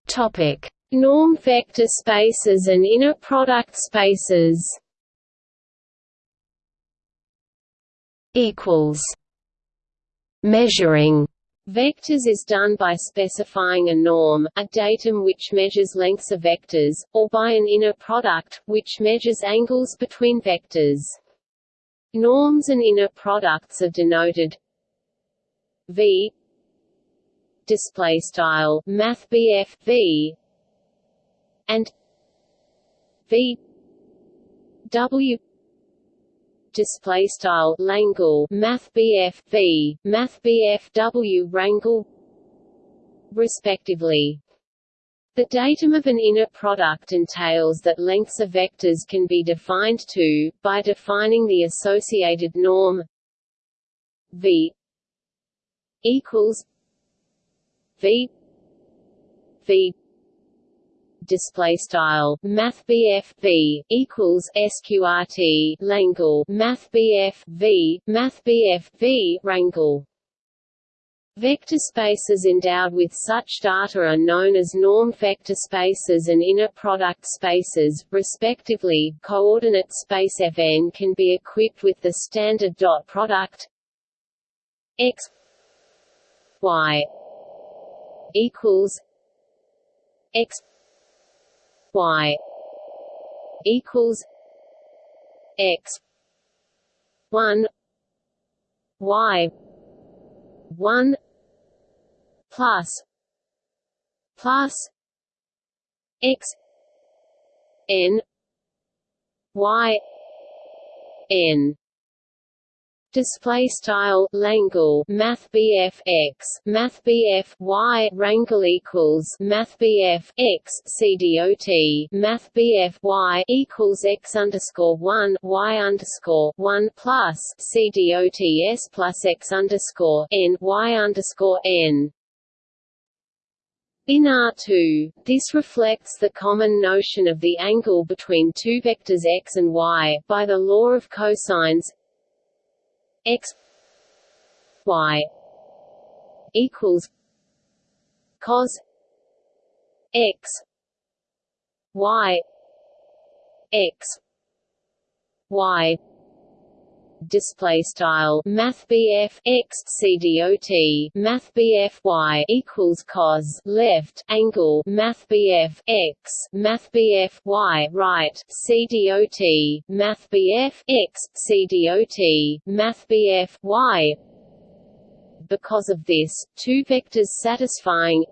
Topic: Norm vector spaces and inner product spaces. Equals. Measuring Vectors is done by specifying a norm, a datum which measures lengths of vectors, or by an inner product, which measures angles between vectors. Norms and inner products are denoted V display style math V and V W display style Langle Math BF V Math BF W rangle respectively. The datum of an inner product entails that lengths of vectors can be defined to, by defining the associated norm V equals V V display style math v equals sqrt Langle math v math v rangle Vector spaces endowed with such data are known as norm vector spaces and inner product spaces, respectively. Coordinate space Fn can be equipped with the standard dot product x y equals x y equals x one y one plus plus x n y n display style Langle Math BF X Math BF Y rangle equals Math BF X CDOT Math BF Y equals X underscore one Y underscore one plus CDOTS plus X underscore N Y underscore N. In R2, this reflects the common notion of the angle between two vectors x and y, by the law of cosines x y equals cos x y x y display style math x CDOT math y equals cos left angle math x math y right CDOT math x CDOT math y. Because of this two vectors satisfying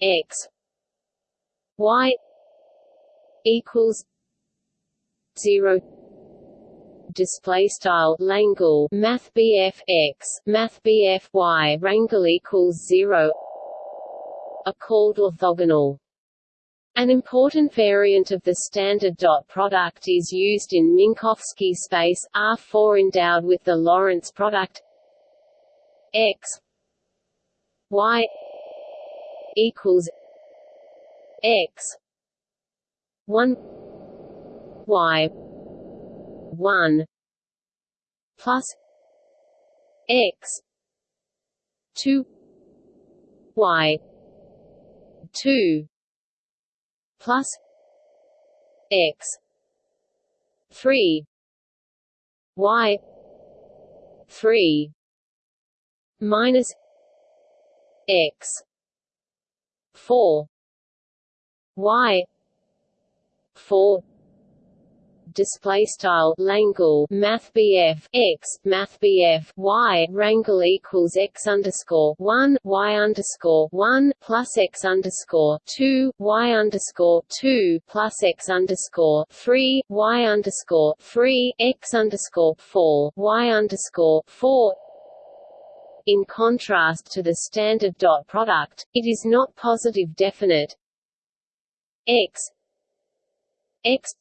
x y equals 0 display style Langle Math BF x Math BF y rangle equals 0 are called orthogonal. An important variant of the standard dot product is used in Minkowski space R4 endowed with the Lorentz product x y equals x 1 y 1 plus x 2 y 2 plus x 3 y 3 minus x 4 y 4 display style Langle Math BF x Math BF y rangle equals x underscore one y underscore one plus x underscore two y underscore two plus x underscore three y underscore three x underscore four y underscore four. In contrast to the standard dot product, it is not positive definite. X x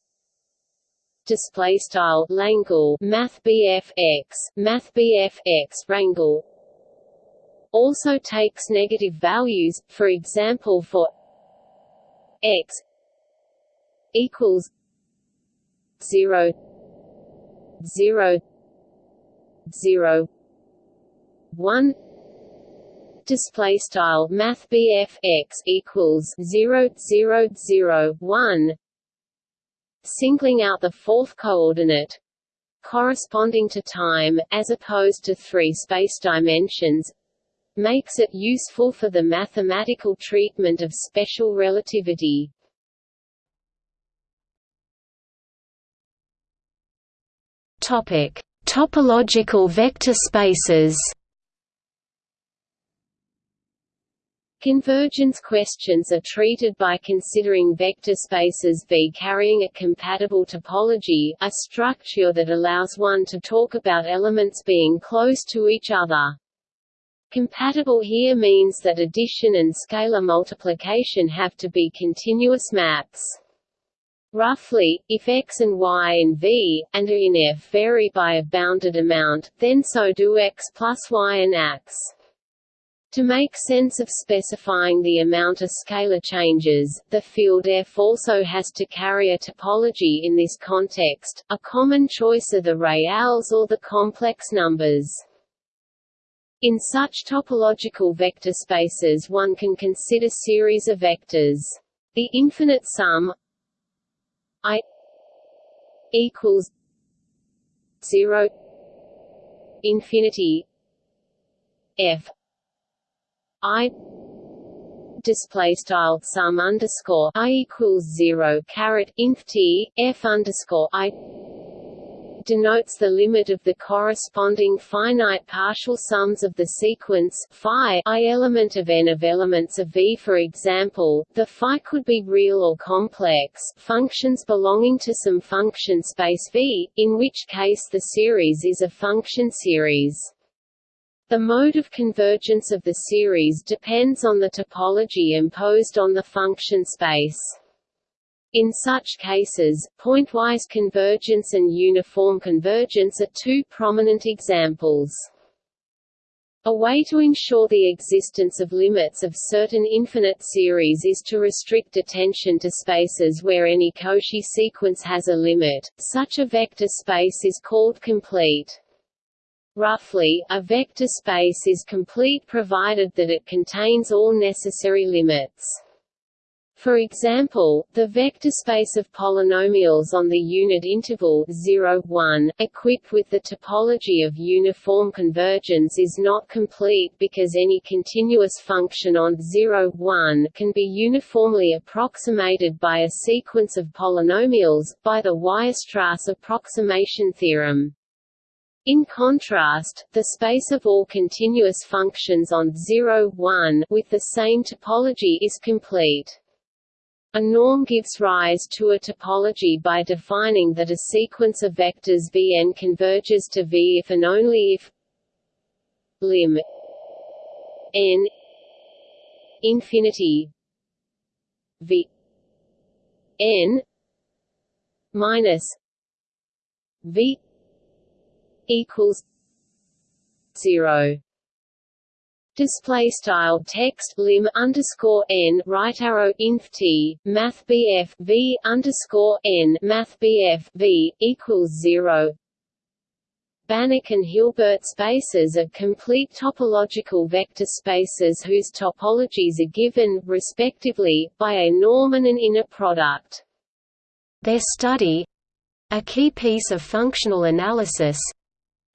display style Langle Math BF x Math BF x rangle also takes negative values for example for x equals 0 0 0 1 display style math BF x equals 0 0 0 1 singling out the fourth coordinate corresponding to time, as opposed to three space dimensions, makes it useful for the mathematical treatment of special relativity. Topic: Topological vector spaces. Convergence questions are treated by considering vector spaces V carrying a compatible topology, a structure that allows one to talk about elements being close to each other. Compatible here means that addition and scalar multiplication have to be continuous maps. Roughly, if x and y in V, and in F vary by a bounded amount, then so do x plus y and x. To make sense of specifying the amount of scalar changes, the field F also has to carry a topology in this context. A common choice are the reals or the complex numbers. In such topological vector spaces one can consider series of vectors. The infinite sum i equals 0 infinity f I display style sum underscore I equals zero caret inf t f underscore I denotes the limit of the corresponding finite partial sums of the sequence phi i element of n of elements of V. For example, the phi could be real or complex functions belonging to some function space V, in which case the series is a function series. The mode of convergence of the series depends on the topology imposed on the function space. In such cases, pointwise convergence and uniform convergence are two prominent examples. A way to ensure the existence of limits of certain infinite series is to restrict attention to spaces where any Cauchy sequence has a limit. Such a vector space is called complete. Roughly, a vector space is complete provided that it contains all necessary limits. For example, the vector space of polynomials on the unit interval 0, 1, equipped with the topology of uniform convergence is not complete because any continuous function on 0, 1 can be uniformly approximated by a sequence of polynomials, by the Weierstrass approximation theorem. In contrast, the space of all continuous functions on 0, 1 with the same topology is complete. A norm gives rise to a topology by defining that a sequence of vectors Vn converges to V if and only if lim n infinity V n minus V equals zero display style text lim underscore n right arrow inf t math bf v underscore n math bf v equals zero. Banach and Hilbert spaces are complete topological vector spaces whose topologies are given, respectively, by a norm and an inner product. Their study—a key piece of functional analysis,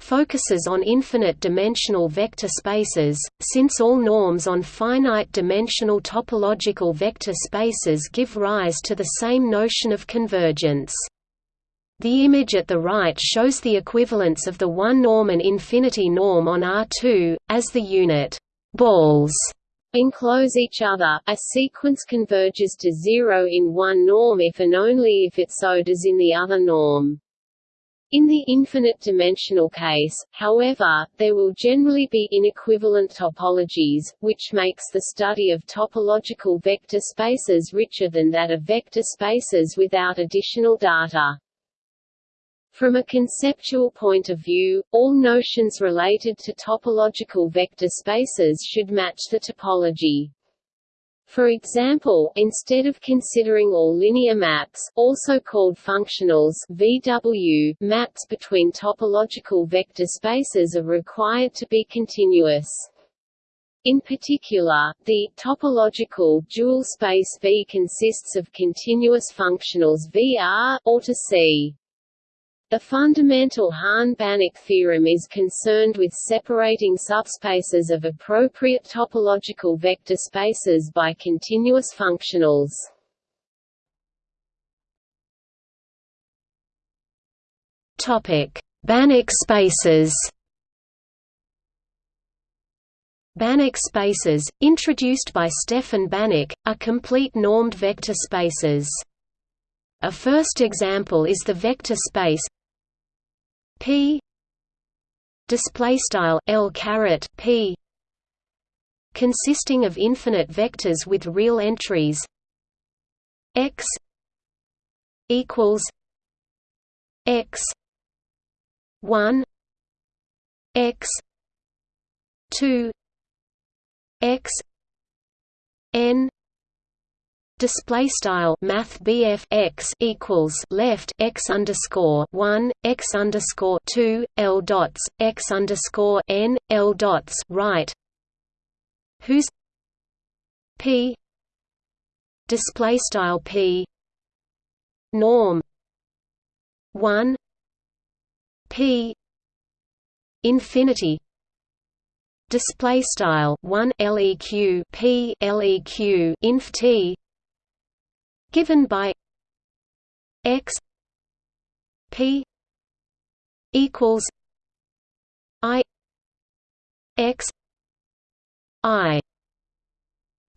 focuses on infinite-dimensional vector spaces, since all norms on finite-dimensional topological vector spaces give rise to the same notion of convergence. The image at the right shows the equivalence of the one-norm and infinity norm on R2, as the unit balls enclose each other, a sequence converges to zero in one norm if and only if it so does in the other norm. In the infinite-dimensional case, however, there will generally be inequivalent topologies, which makes the study of topological vector spaces richer than that of vector spaces without additional data. From a conceptual point of view, all notions related to topological vector spaces should match the topology. For example, instead of considering all linear maps also called functionals VW, maps between topological vector spaces are required to be continuous. In particular, the topological dual space V consists of continuous functionals VR or to C. The fundamental Hahn-Banach theorem is concerned with separating subspaces of appropriate topological vector spaces by continuous functionals. Topic: Banach spaces. Banach spaces, introduced by Stefan Banach, are complete normed vector spaces. A first example is the vector space p. Display style l caret p. Consisting of infinite vectors with real entries. X equals x 1 x 2 x n display style math BF x equals left x underscore one x underscore two L dots x underscore n L dots right. Whose P display style P norm one P infinity display style 1 leq p leq inf t given by x p equals i x i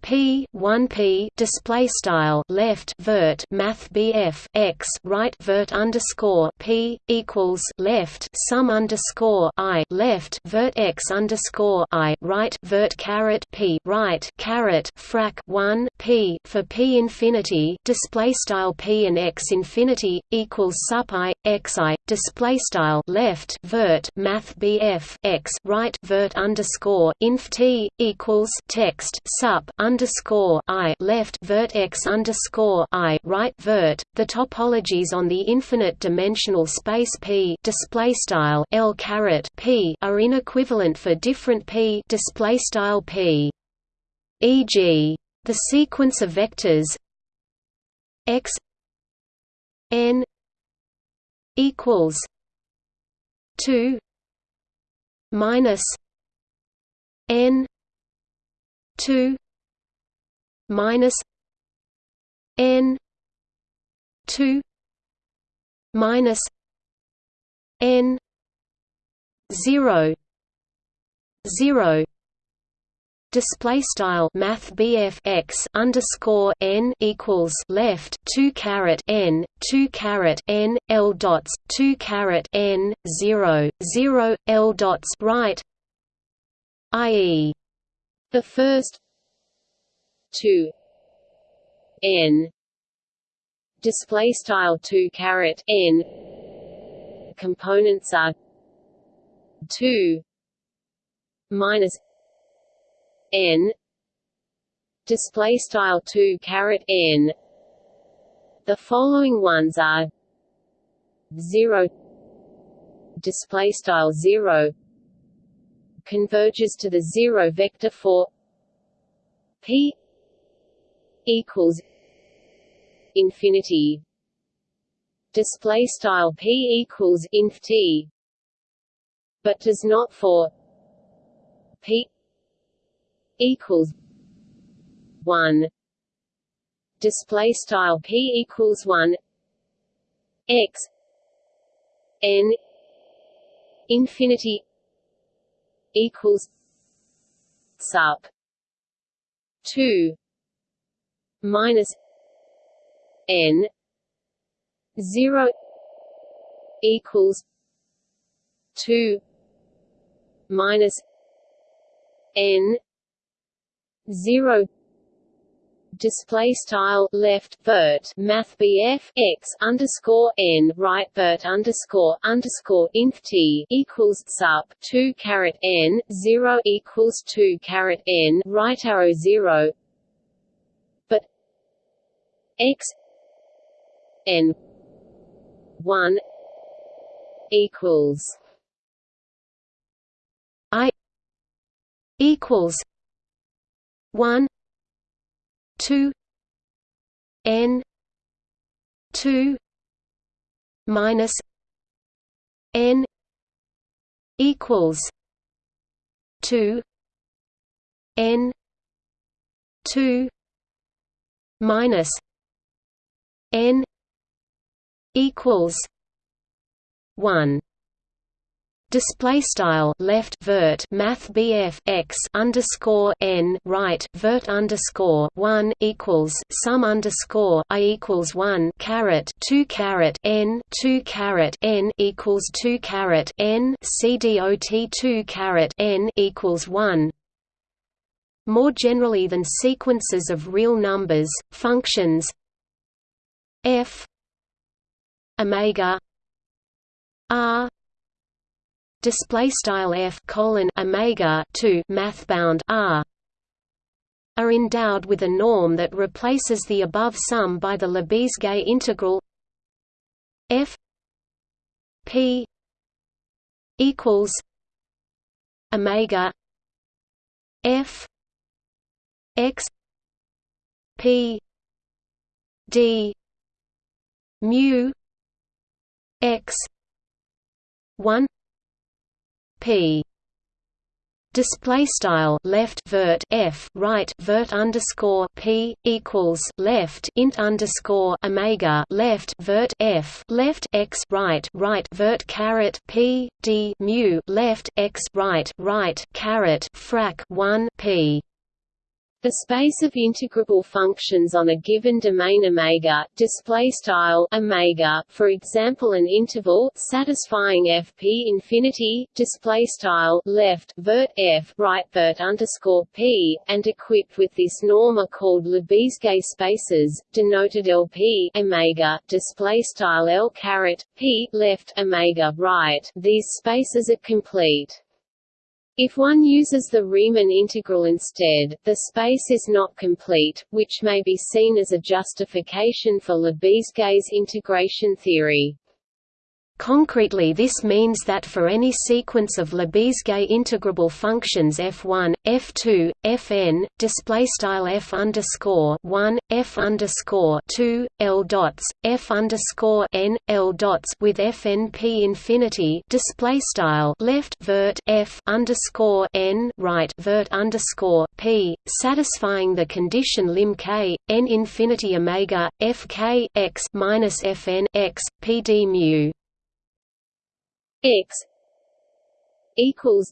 P one P display style left vert Math BF x right vert underscore P equals left sum underscore I left vert x underscore I right vert caret P right caret frac one P for P infinity display style P and x infinity equals sup I x I display style left vert Math BF x right vert underscore inf T equals text sup underscore i left vert x underscore i right vert. The topologies on the infinite dimensional space P display style L caret P are inequivalent for different P display style P. E.g. the sequence of vectors x n equals 2 minus n 2 minus n 2 minus n 0 0 display style math x underscore n equals left 2 caret n 2 caret n l dots 2 caret n 0 0 l dots right i.e. the first 2 n display style 2 caret n components are 2 minus n. Display style 2 caret n. The following ones are 0 display style 0 converges to the 0 vector for p equals infinity. Display style p equals inf t but does not for p equals one. Display style p equals one. X n infinity equals sup two minus n zero equals two minus n 0 display style left vert math BF x underscore n right vert underscore underscore inf t equals sup two caret n zero equals two caret n right arrow zero, but x n one equals i equals one two N two minus N equals two N two minus N equals one display style left vert math BF x underscore n right vert underscore one equals sum underscore i equals one caret two caret n two caret n equals two caret n c dot two caret n equals one. More generally than sequences of real numbers, functions f omega r display style f colon omega 2 math bound r are endowed with a norm that replaces the above sum by the Lebesgue integral f p equals omega f x p d mu x 1 p. Display style left vert f right vert underscore p equals left int underscore omega left vert f left x right right vert caret p d mu left x right right caret frac 1 p the space of integrable functions on a given domain omega display style omega for example an interval satisfying fp infinity display style left vert f right vert underscore p and equipped with this norm are called Lebesgue spaces denoted lp omega display style l caret p left omega right. These spaces are complete if one uses the Riemann integral instead, the space is not complete, which may be seen as a justification for Lebesgue's integration theory. Concretely this means that for any sequence of Lebesgue integrable functions f1, f2, fn, display style f underscore 1, f underscore 2, l dots, f underscore n, l dots with fn p infinity display style left vert f underscore n right vert underscore p, satisfying the condition lim k n infinity omega f k x minus fn x p d mu x equals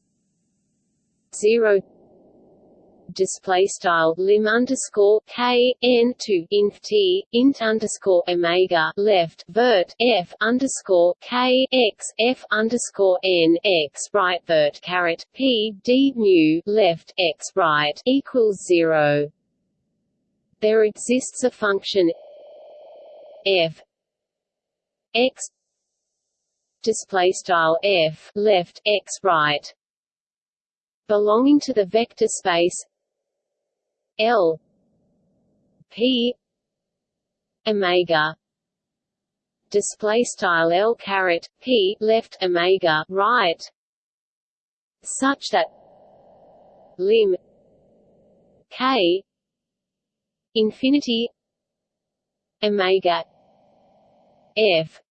zero display style lim underscore k n to inf t int underscore omega left vert f underscore k x f underscore n x right vert caret p d mu left x right equals zero. There exists a function f x display style f left x right. Belonging to the vector space L P omega. Display style L caret P left omega right. Such that lim K infinity omega F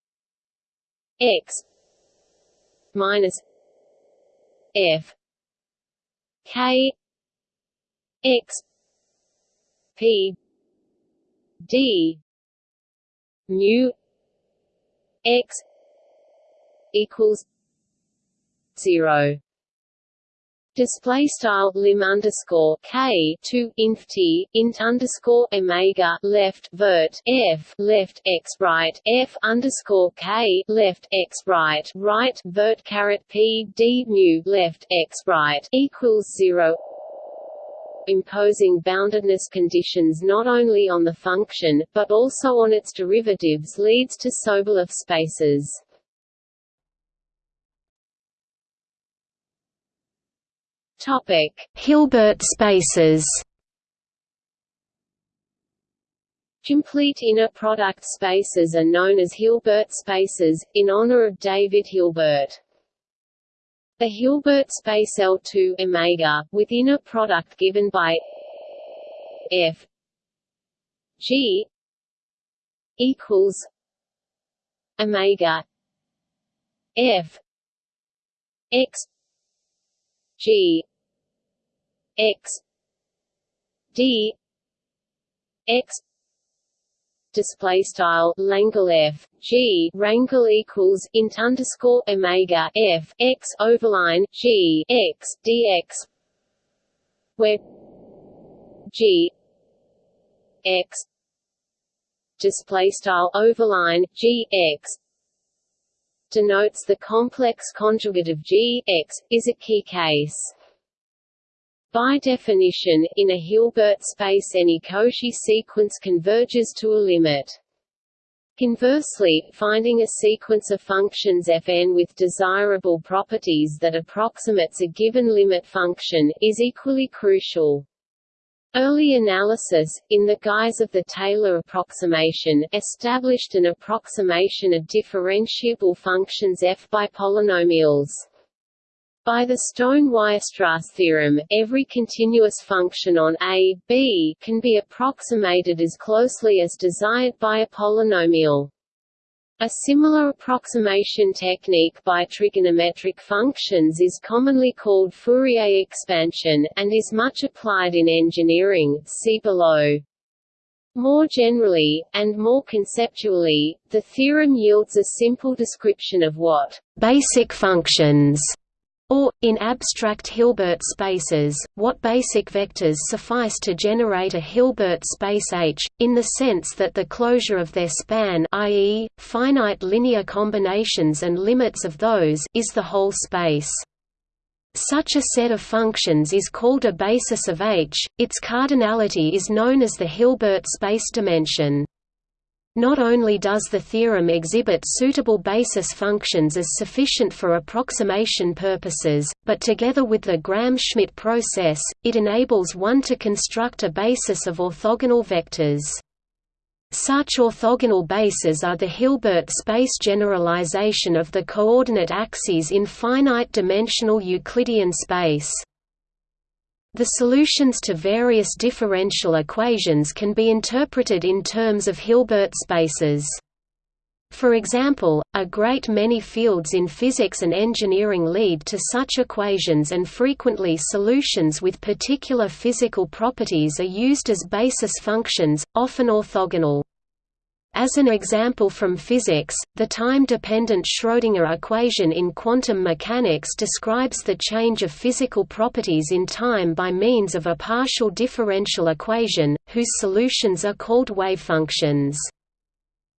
x minus f. K x p d mu x equals zero Display style lim underscore k two inf t int underscore omega left vert f left x right f underscore k left x right right vert caret p d mu left x right equals zero imposing boundedness conditions not only on the function, but also on its derivatives leads to Sobolev spaces. Topic: Hilbert spaces. Complete inner product spaces are known as Hilbert spaces, in honor of David Hilbert. The Hilbert space L2 omega, with inner product given by f g equals omega f x g x. D. X. Display style Langle F. G. Rangle equals int underscore Omega F. X overline G. X. DX where G. X. Display style overline G X. Denotes the complex conjugate of G X. Is a key case. By definition, in a Hilbert space any Cauchy sequence converges to a limit. Conversely, finding a sequence of functions fn with desirable properties that approximates a given limit function, is equally crucial. Early analysis, in the guise of the Taylor approximation, established an approximation of differentiable functions f by polynomials. By the Stone-Weierstrass theorem, every continuous function on A, B can be approximated as closely as desired by a polynomial. A similar approximation technique by trigonometric functions is commonly called Fourier expansion, and is much applied in engineering see below. More generally, and more conceptually, the theorem yields a simple description of what basic functions or, in abstract Hilbert spaces, what basic vectors suffice to generate a Hilbert space H, in the sense that the closure of their span i.e., finite linear combinations and limits of those is the whole space. Such a set of functions is called a basis of H, its cardinality is known as the Hilbert space dimension. Not only does the theorem exhibit suitable basis functions as sufficient for approximation purposes, but together with the Gram-Schmidt process, it enables one to construct a basis of orthogonal vectors. Such orthogonal bases are the Hilbert space generalization of the coordinate axes in finite-dimensional Euclidean space. The solutions to various differential equations can be interpreted in terms of Hilbert spaces. For example, a great many fields in physics and engineering lead to such equations and frequently solutions with particular physical properties are used as basis functions, often orthogonal. As an example from physics, the time-dependent Schrödinger equation in quantum mechanics describes the change of physical properties in time by means of a partial differential equation, whose solutions are called wavefunctions.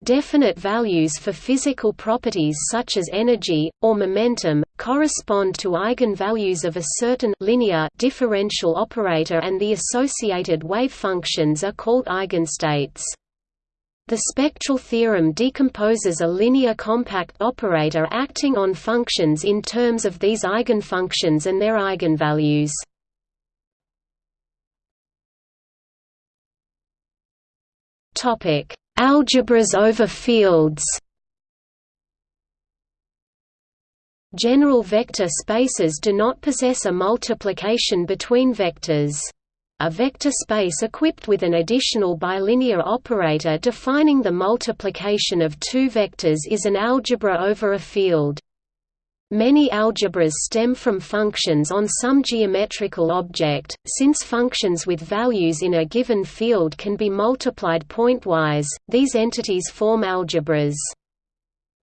Definite values for physical properties such as energy, or momentum, correspond to eigenvalues of a certain linear differential operator and the associated wave functions are called eigenstates. The spectral theorem decomposes a linear compact operator acting on functions in terms of these eigenfunctions and their eigenvalues. Topic Algebras over fields General vector spaces do not possess a multiplication between vectors. A vector space equipped with an additional bilinear operator defining the multiplication of two vectors is an algebra over a field. Many algebras stem from functions on some geometrical object, since functions with values in a given field can be multiplied pointwise, these entities form algebras.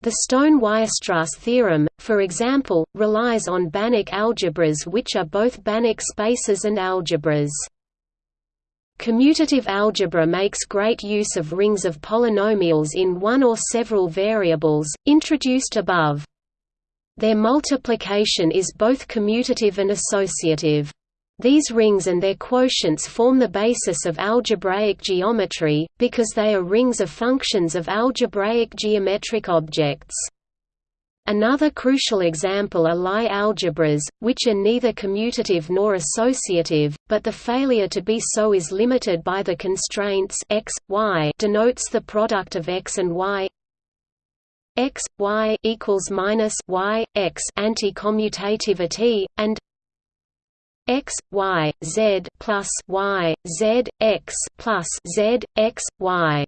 The Stone-Weierstrass theorem, for example, relies on Banach algebras which are both Banach spaces and algebras. Commutative algebra makes great use of rings of polynomials in one or several variables, introduced above. Their multiplication is both commutative and associative. These rings and their quotients form the basis of algebraic geometry, because they are rings of functions of algebraic geometric objects. Another crucial example are Lie algebras, which are neither commutative nor associative, but the failure to be so is limited by the constraints x, y denotes the product of x and y. X y equals minus y x anti-commutativity and x y z plus y z x plus z x y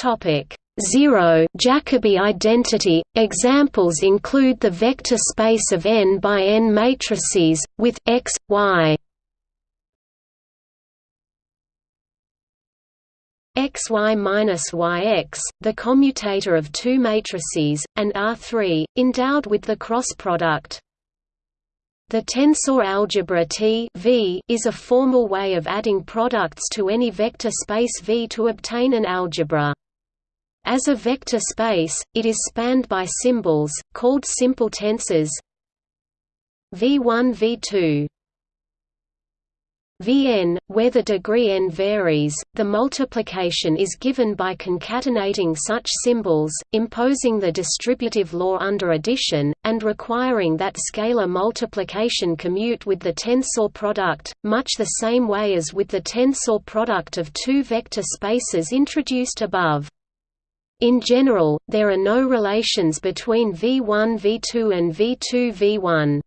topic 0 Jacobi identity examples include the vector space of n by n matrices with x y xy-yx, the commutator of two matrices, and R3, endowed with the cross product. The tensor algebra T v is a formal way of adding products to any vector space V to obtain an algebra. As a vector space, it is spanned by symbols, called simple tensors V1 V2 Vn, where the degree n varies, the multiplication is given by concatenating such symbols, imposing the distributive law under addition, and requiring that scalar multiplication commute with the tensor product, much the same way as with the tensor product of two vector spaces introduced above. In general, there are no relations between V1 V2 and V2 V1.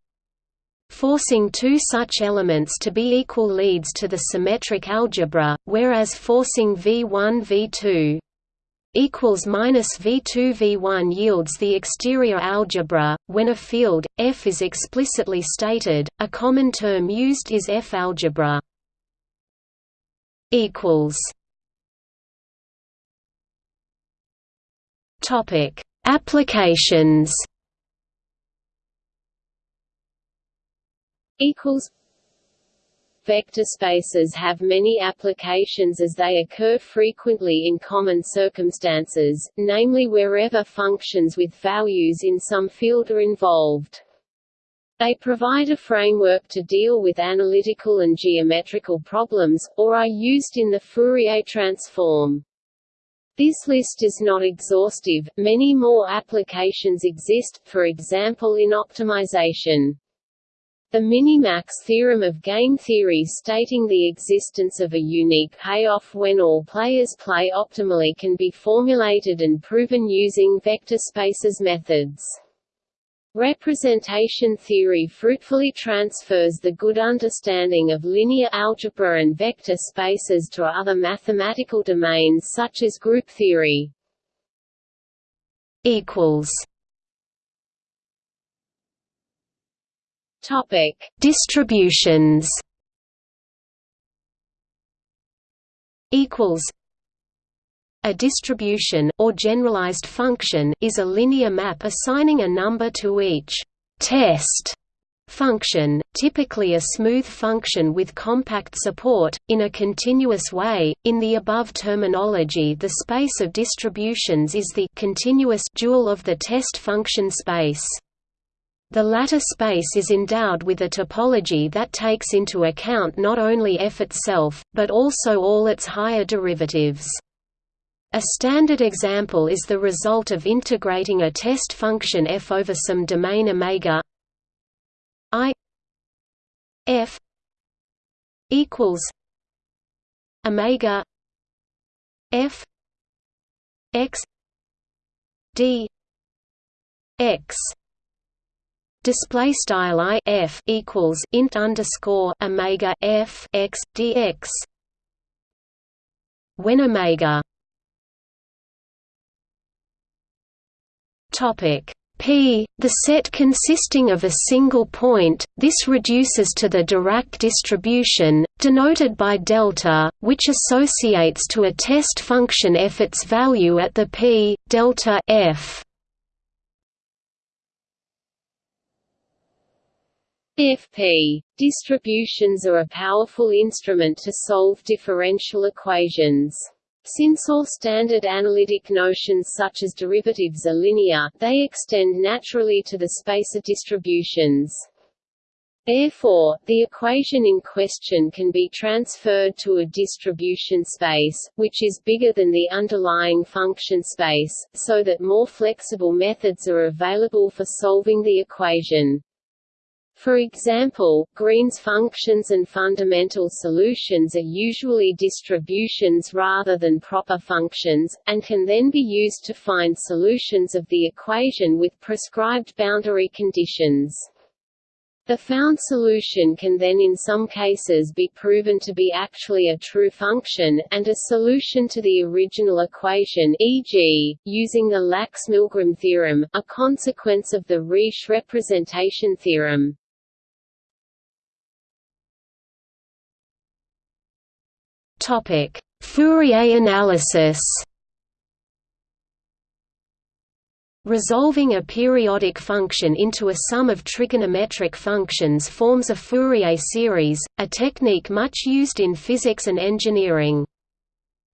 Forcing two such elements to be equal leads to the symmetric algebra, whereas forcing V1 V2 equals minus V2 V1 yields the exterior algebra. When a field F is explicitly stated, a common term used is F algebra. Equals. Topic: Applications. equals Vector spaces have many applications as they occur frequently in common circumstances, namely wherever functions with values in some field are involved. They provide a framework to deal with analytical and geometrical problems, or are used in the Fourier transform. This list is not exhaustive, many more applications exist, for example in optimization. The minimax theorem of game theory stating the existence of a unique payoff when all players play optimally can be formulated and proven using vector spaces methods. Representation theory fruitfully transfers the good understanding of linear algebra and vector spaces to other mathematical domains such as group theory. equals Topic: Distributions. Equals. A distribution, or generalized function, is a linear map assigning a number to each test function, typically a smooth function with compact support, in a continuous way. In the above terminology, the space of distributions is the continuous dual of the test function space. The latter space is endowed with a topology that takes into account not only f itself, but also all its higher derivatives. A standard example is the result of integrating a test function f over some domain omega i f equals omega f x d x. Display style i f equals int underscore omega f x dx when omega topic P, the set consisting of a single point, this reduces to the Dirac distribution, denoted by delta, which associates to a test function f its value at the p delta f. FP. Distributions are a powerful instrument to solve differential equations. Since all standard analytic notions such as derivatives are linear, they extend naturally to the space of distributions. Therefore, the equation in question can be transferred to a distribution space, which is bigger than the underlying function space, so that more flexible methods are available for solving the equation. For example, Green's functions and fundamental solutions are usually distributions rather than proper functions, and can then be used to find solutions of the equation with prescribed boundary conditions. The found solution can then in some cases be proven to be actually a true function, and a solution to the original equation e.g., using the Lax-Milgram theorem, a consequence of the Riesz representation theorem. Topic: Fourier analysis. Resolving a periodic function into a sum of trigonometric functions forms a Fourier series, a technique much used in physics and engineering.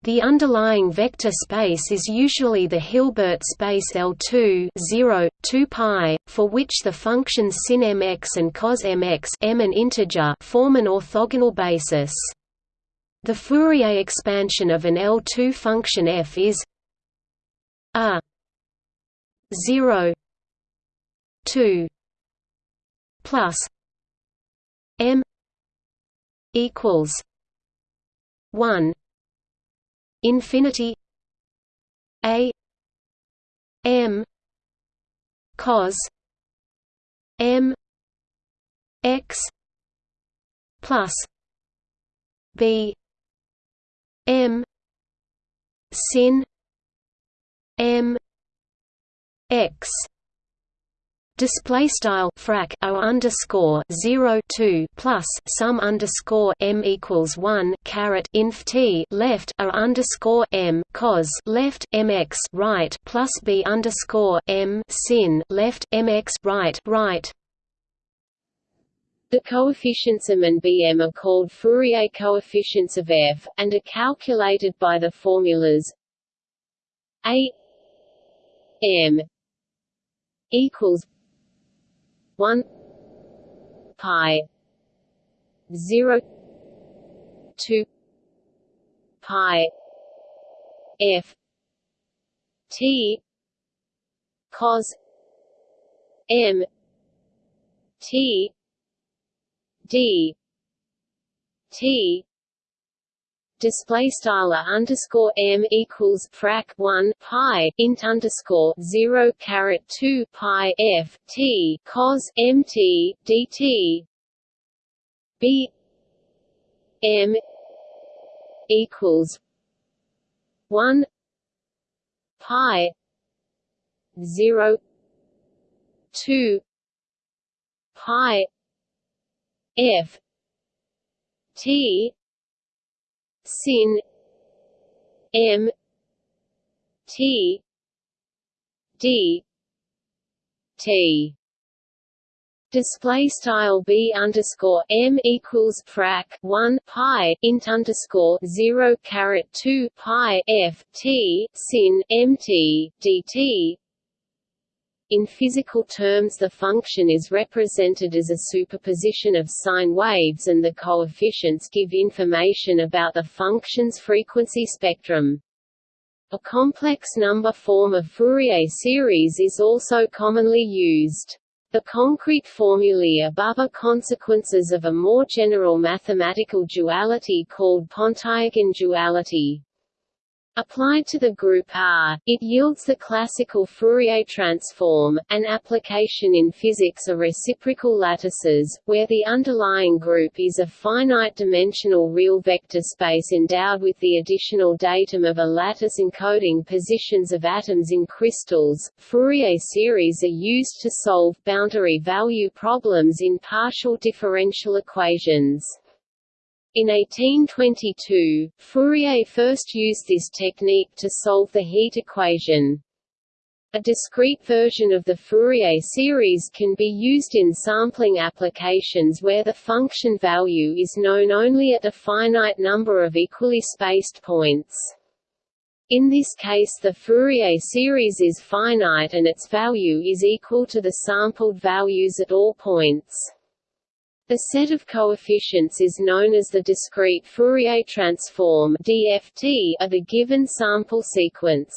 The underlying vector space is usually the Hilbert space L2 0, 2 pi, for which the functions sin mx and cos mx m an integer form an orthogonal basis. The Fourier expansion of an L2 function f is a 0 2 plus m equals 1 infinity a m cos m x plus b M. sin. M. X. Display style frac o underscore 0 2 plus sum underscore m equals 1 caret inf t left o underscore m cos left mx right plus b underscore m sin left mx right right the coefficients m and bm are called Fourier coefficients of f, and are calculated by the formulas a m equals 1 pi 0 2 pi f t cos m t d. T. Display style underscore m equals frac 1 pi int underscore 0 caret 2 pi f t cos mt dt b. M equals 1 pi 0 2 pi f. T. Sin. M. T. D. T. Display style b underscore m equals frac one pi int underscore zero caret two pi f t sin mt dt. In physical terms, the function is represented as a superposition of sine waves, and the coefficients give information about the function's frequency spectrum. A complex number form of Fourier series is also commonly used. The concrete formulae above are consequences of a more general mathematical duality called Pontryagin duality. Applied to the group R, it yields the classical Fourier transform. An application in physics are reciprocal lattices, where the underlying group is a finite-dimensional real vector space endowed with the additional datum of a lattice encoding positions of atoms in crystals. Fourier series are used to solve boundary value problems in partial differential equations. In 1822, Fourier first used this technique to solve the heat equation. A discrete version of the Fourier series can be used in sampling applications where the function value is known only at a finite number of equally spaced points. In this case the Fourier series is finite and its value is equal to the sampled values at all points. The set of coefficients is known as the discrete Fourier transform (DFT) of a given sample sequence.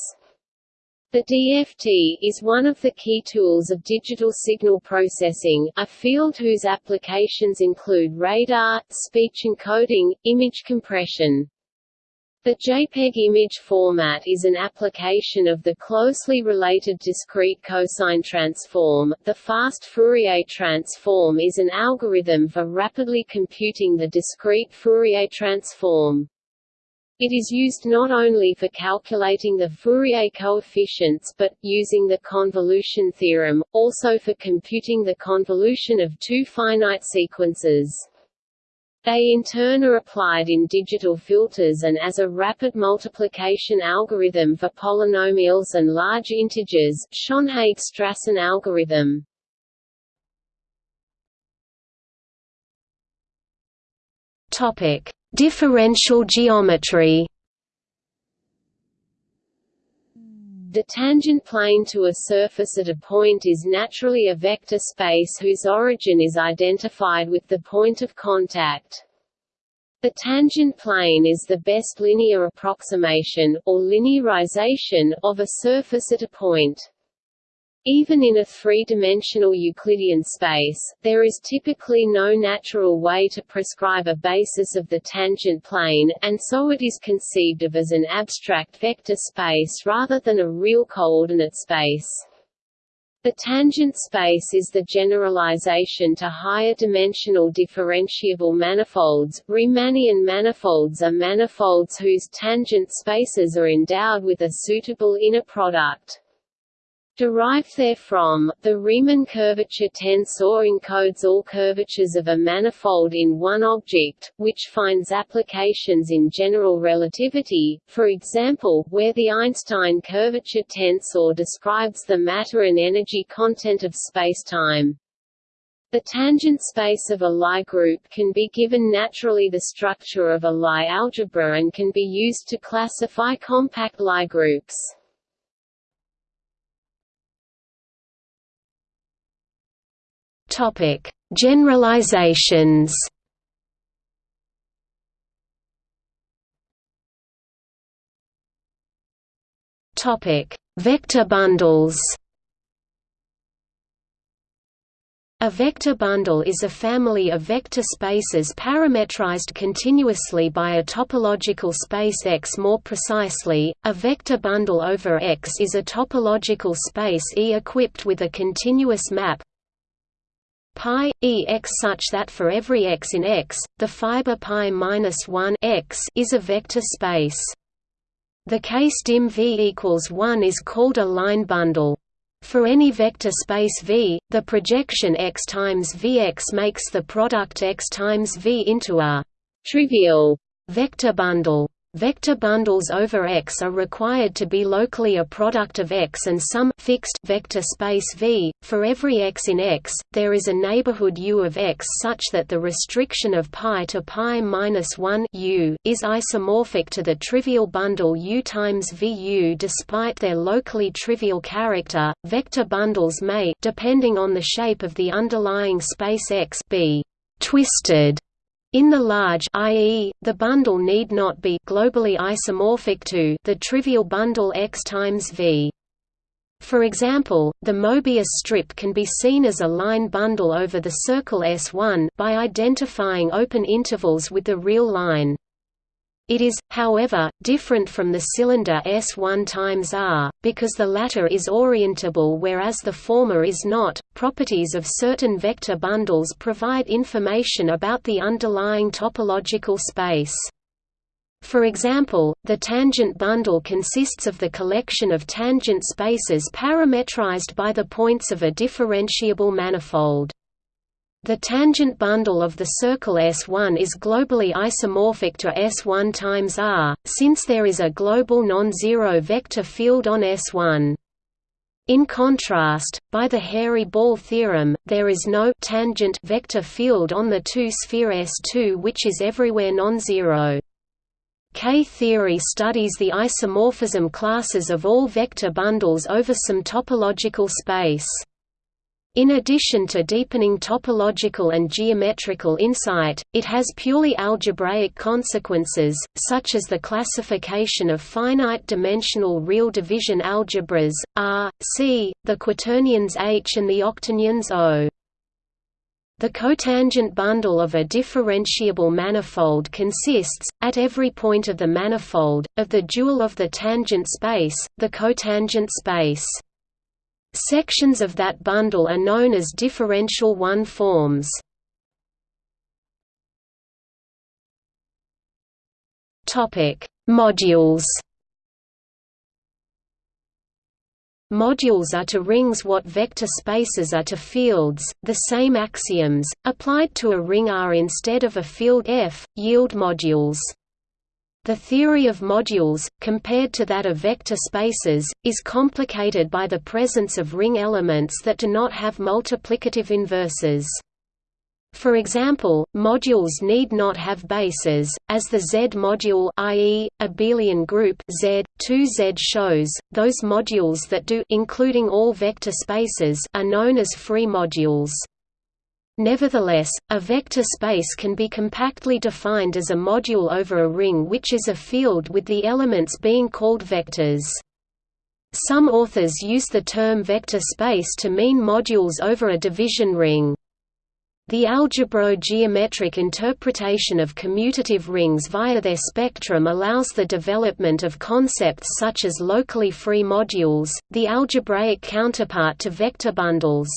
The DFT is one of the key tools of digital signal processing, a field whose applications include radar, speech encoding, image compression. The JPEG image format is an application of the closely related discrete cosine transform. The fast Fourier transform is an algorithm for rapidly computing the discrete Fourier transform. It is used not only for calculating the Fourier coefficients but, using the convolution theorem, also for computing the convolution of two finite sequences. They in turn are applied in digital filters and as a rapid multiplication algorithm for polynomials and large integers Schönhage-Strassen algorithm. Differential geometry. The tangent plane to a surface at a point is naturally a vector space whose origin is identified with the point of contact. The tangent plane is the best linear approximation, or linearization, of a surface at a point. Even in a three-dimensional Euclidean space, there is typically no natural way to prescribe a basis of the tangent plane, and so it is conceived of as an abstract vector space rather than a real coordinate space. The tangent space is the generalization to higher dimensional differentiable manifolds. Riemannian manifolds are manifolds whose tangent spaces are endowed with a suitable inner product. Derived therefrom, the Riemann curvature tensor encodes all curvatures of a manifold in one object, which finds applications in general relativity, for example, where the Einstein curvature tensor describes the matter and energy content of spacetime. The tangent space of a Lie group can be given naturally the structure of a Lie algebra and can be used to classify compact Lie groups. Topic: Generalizations. Topic: Vector bundles. A vector bundle is a family of vector spaces parametrized continuously by a topological space X. More precisely, a vector bundle over X is a topological space E equipped with a continuous map pi e x such that for every x in X, the fiber pi minus 1 x is a vector space. The case dim V equals 1 is called a line bundle. For any vector space V, the projection x times Vx makes the product x times V into a trivial vector bundle. Vector bundles over X are required to be locally a product of X and some fixed vector space V. For every X in X, there is a neighborhood U of X such that the restriction of pi to pi minus 1 U is isomorphic to the trivial bundle U times VU despite their locally trivial character. Vector bundles may, depending on the shape of the underlying space X, be twisted in the large i.e., the bundle need not be globally isomorphic to the trivial bundle X times V. For example, the Mobius strip can be seen as a line bundle over the circle S1 by identifying open intervals with the real line. It is, however, different from the cylinder S1 times R, because the latter is orientable whereas the former is not. Properties of certain vector bundles provide information about the underlying topological space. For example, the tangent bundle consists of the collection of tangent spaces parametrized by the points of a differentiable manifold. The tangent bundle of the circle S1 is globally isomorphic to S1 times R, since there is a global non-zero vector field on S1. In contrast, by the hairy-ball theorem, there is no tangent vector field on the two-sphere S2 which is everywhere non-zero. K-theory studies the isomorphism classes of all vector bundles over some topological space. In addition to deepening topological and geometrical insight, it has purely algebraic consequences, such as the classification of finite-dimensional real division algebras, R, C, the quaternions H and the octonions O. The cotangent bundle of a differentiable manifold consists, at every point of the manifold, of the dual of the tangent space, the cotangent space. Sections of that bundle are known as differential one forms. Topic: Modules. Modules are to rings what vector spaces are to fields. The same axioms, applied to a ring R instead of a field F, yield modules. The theory of modules, compared to that of vector spaces, is complicated by the presence of ring elements that do not have multiplicative inverses. For example, modules need not have bases, as the Z module i.e., abelian group Z, 2Z shows. Those modules that do including all vector spaces are known as free modules. Nevertheless, a vector space can be compactly defined as a module over a ring which is a field with the elements being called vectors. Some authors use the term vector space to mean modules over a division ring. The algebro-geometric interpretation of commutative rings via their spectrum allows the development of concepts such as locally free modules, the algebraic counterpart to vector bundles.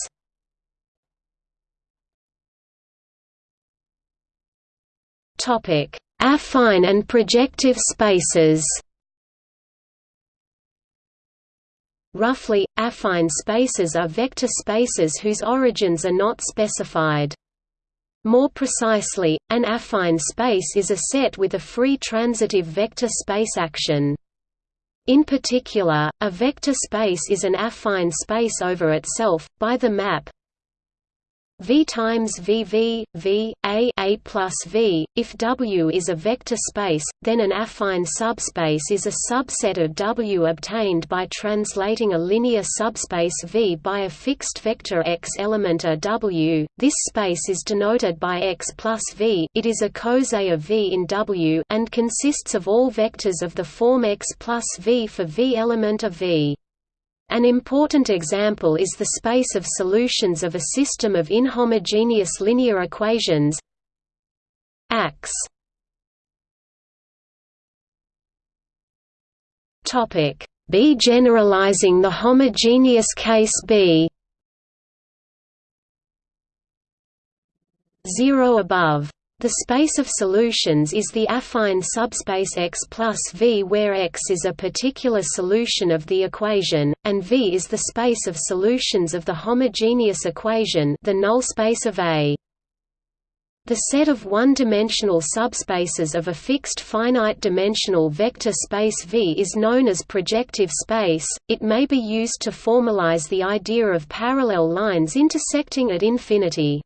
Affine and projective spaces. Roughly, affine spaces are vector spaces whose origins are not specified. More precisely, an affine space is a set with a free transitive vector space action. In particular, a vector space is an affine space over itself, by the map V times VV, V, A, A plus V. If W is a vector space, then an affine subspace is a subset of W obtained by translating a linear subspace V by a fixed vector X element a W. This space is denoted by X plus V. It is a coset of V in W and consists of all vectors of the form X plus V for V element of V. An important example is the space of solutions of a system of inhomogeneous linear equations Topic. B generalizing the homogeneous case B. 0 above the space of solutions is the affine subspace X plus V where X is a particular solution of the equation, and V is the space of solutions of the homogeneous equation the null space of A. The set of one-dimensional subspaces of a fixed finite-dimensional vector space V is known as projective space. It may be used to formalize the idea of parallel lines intersecting at infinity.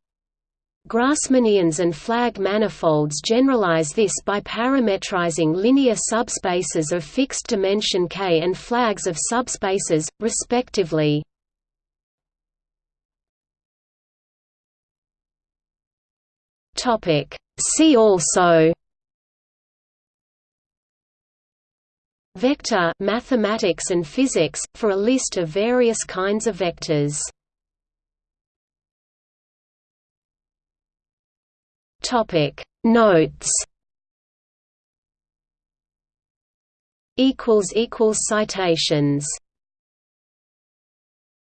Grassmannians and flag manifolds generalize this by parametrizing linear subspaces of fixed dimension K and flags of subspaces, respectively. See also Vector mathematics and physics, for a list of various kinds of vectors Topic. Notes. Equals equals citations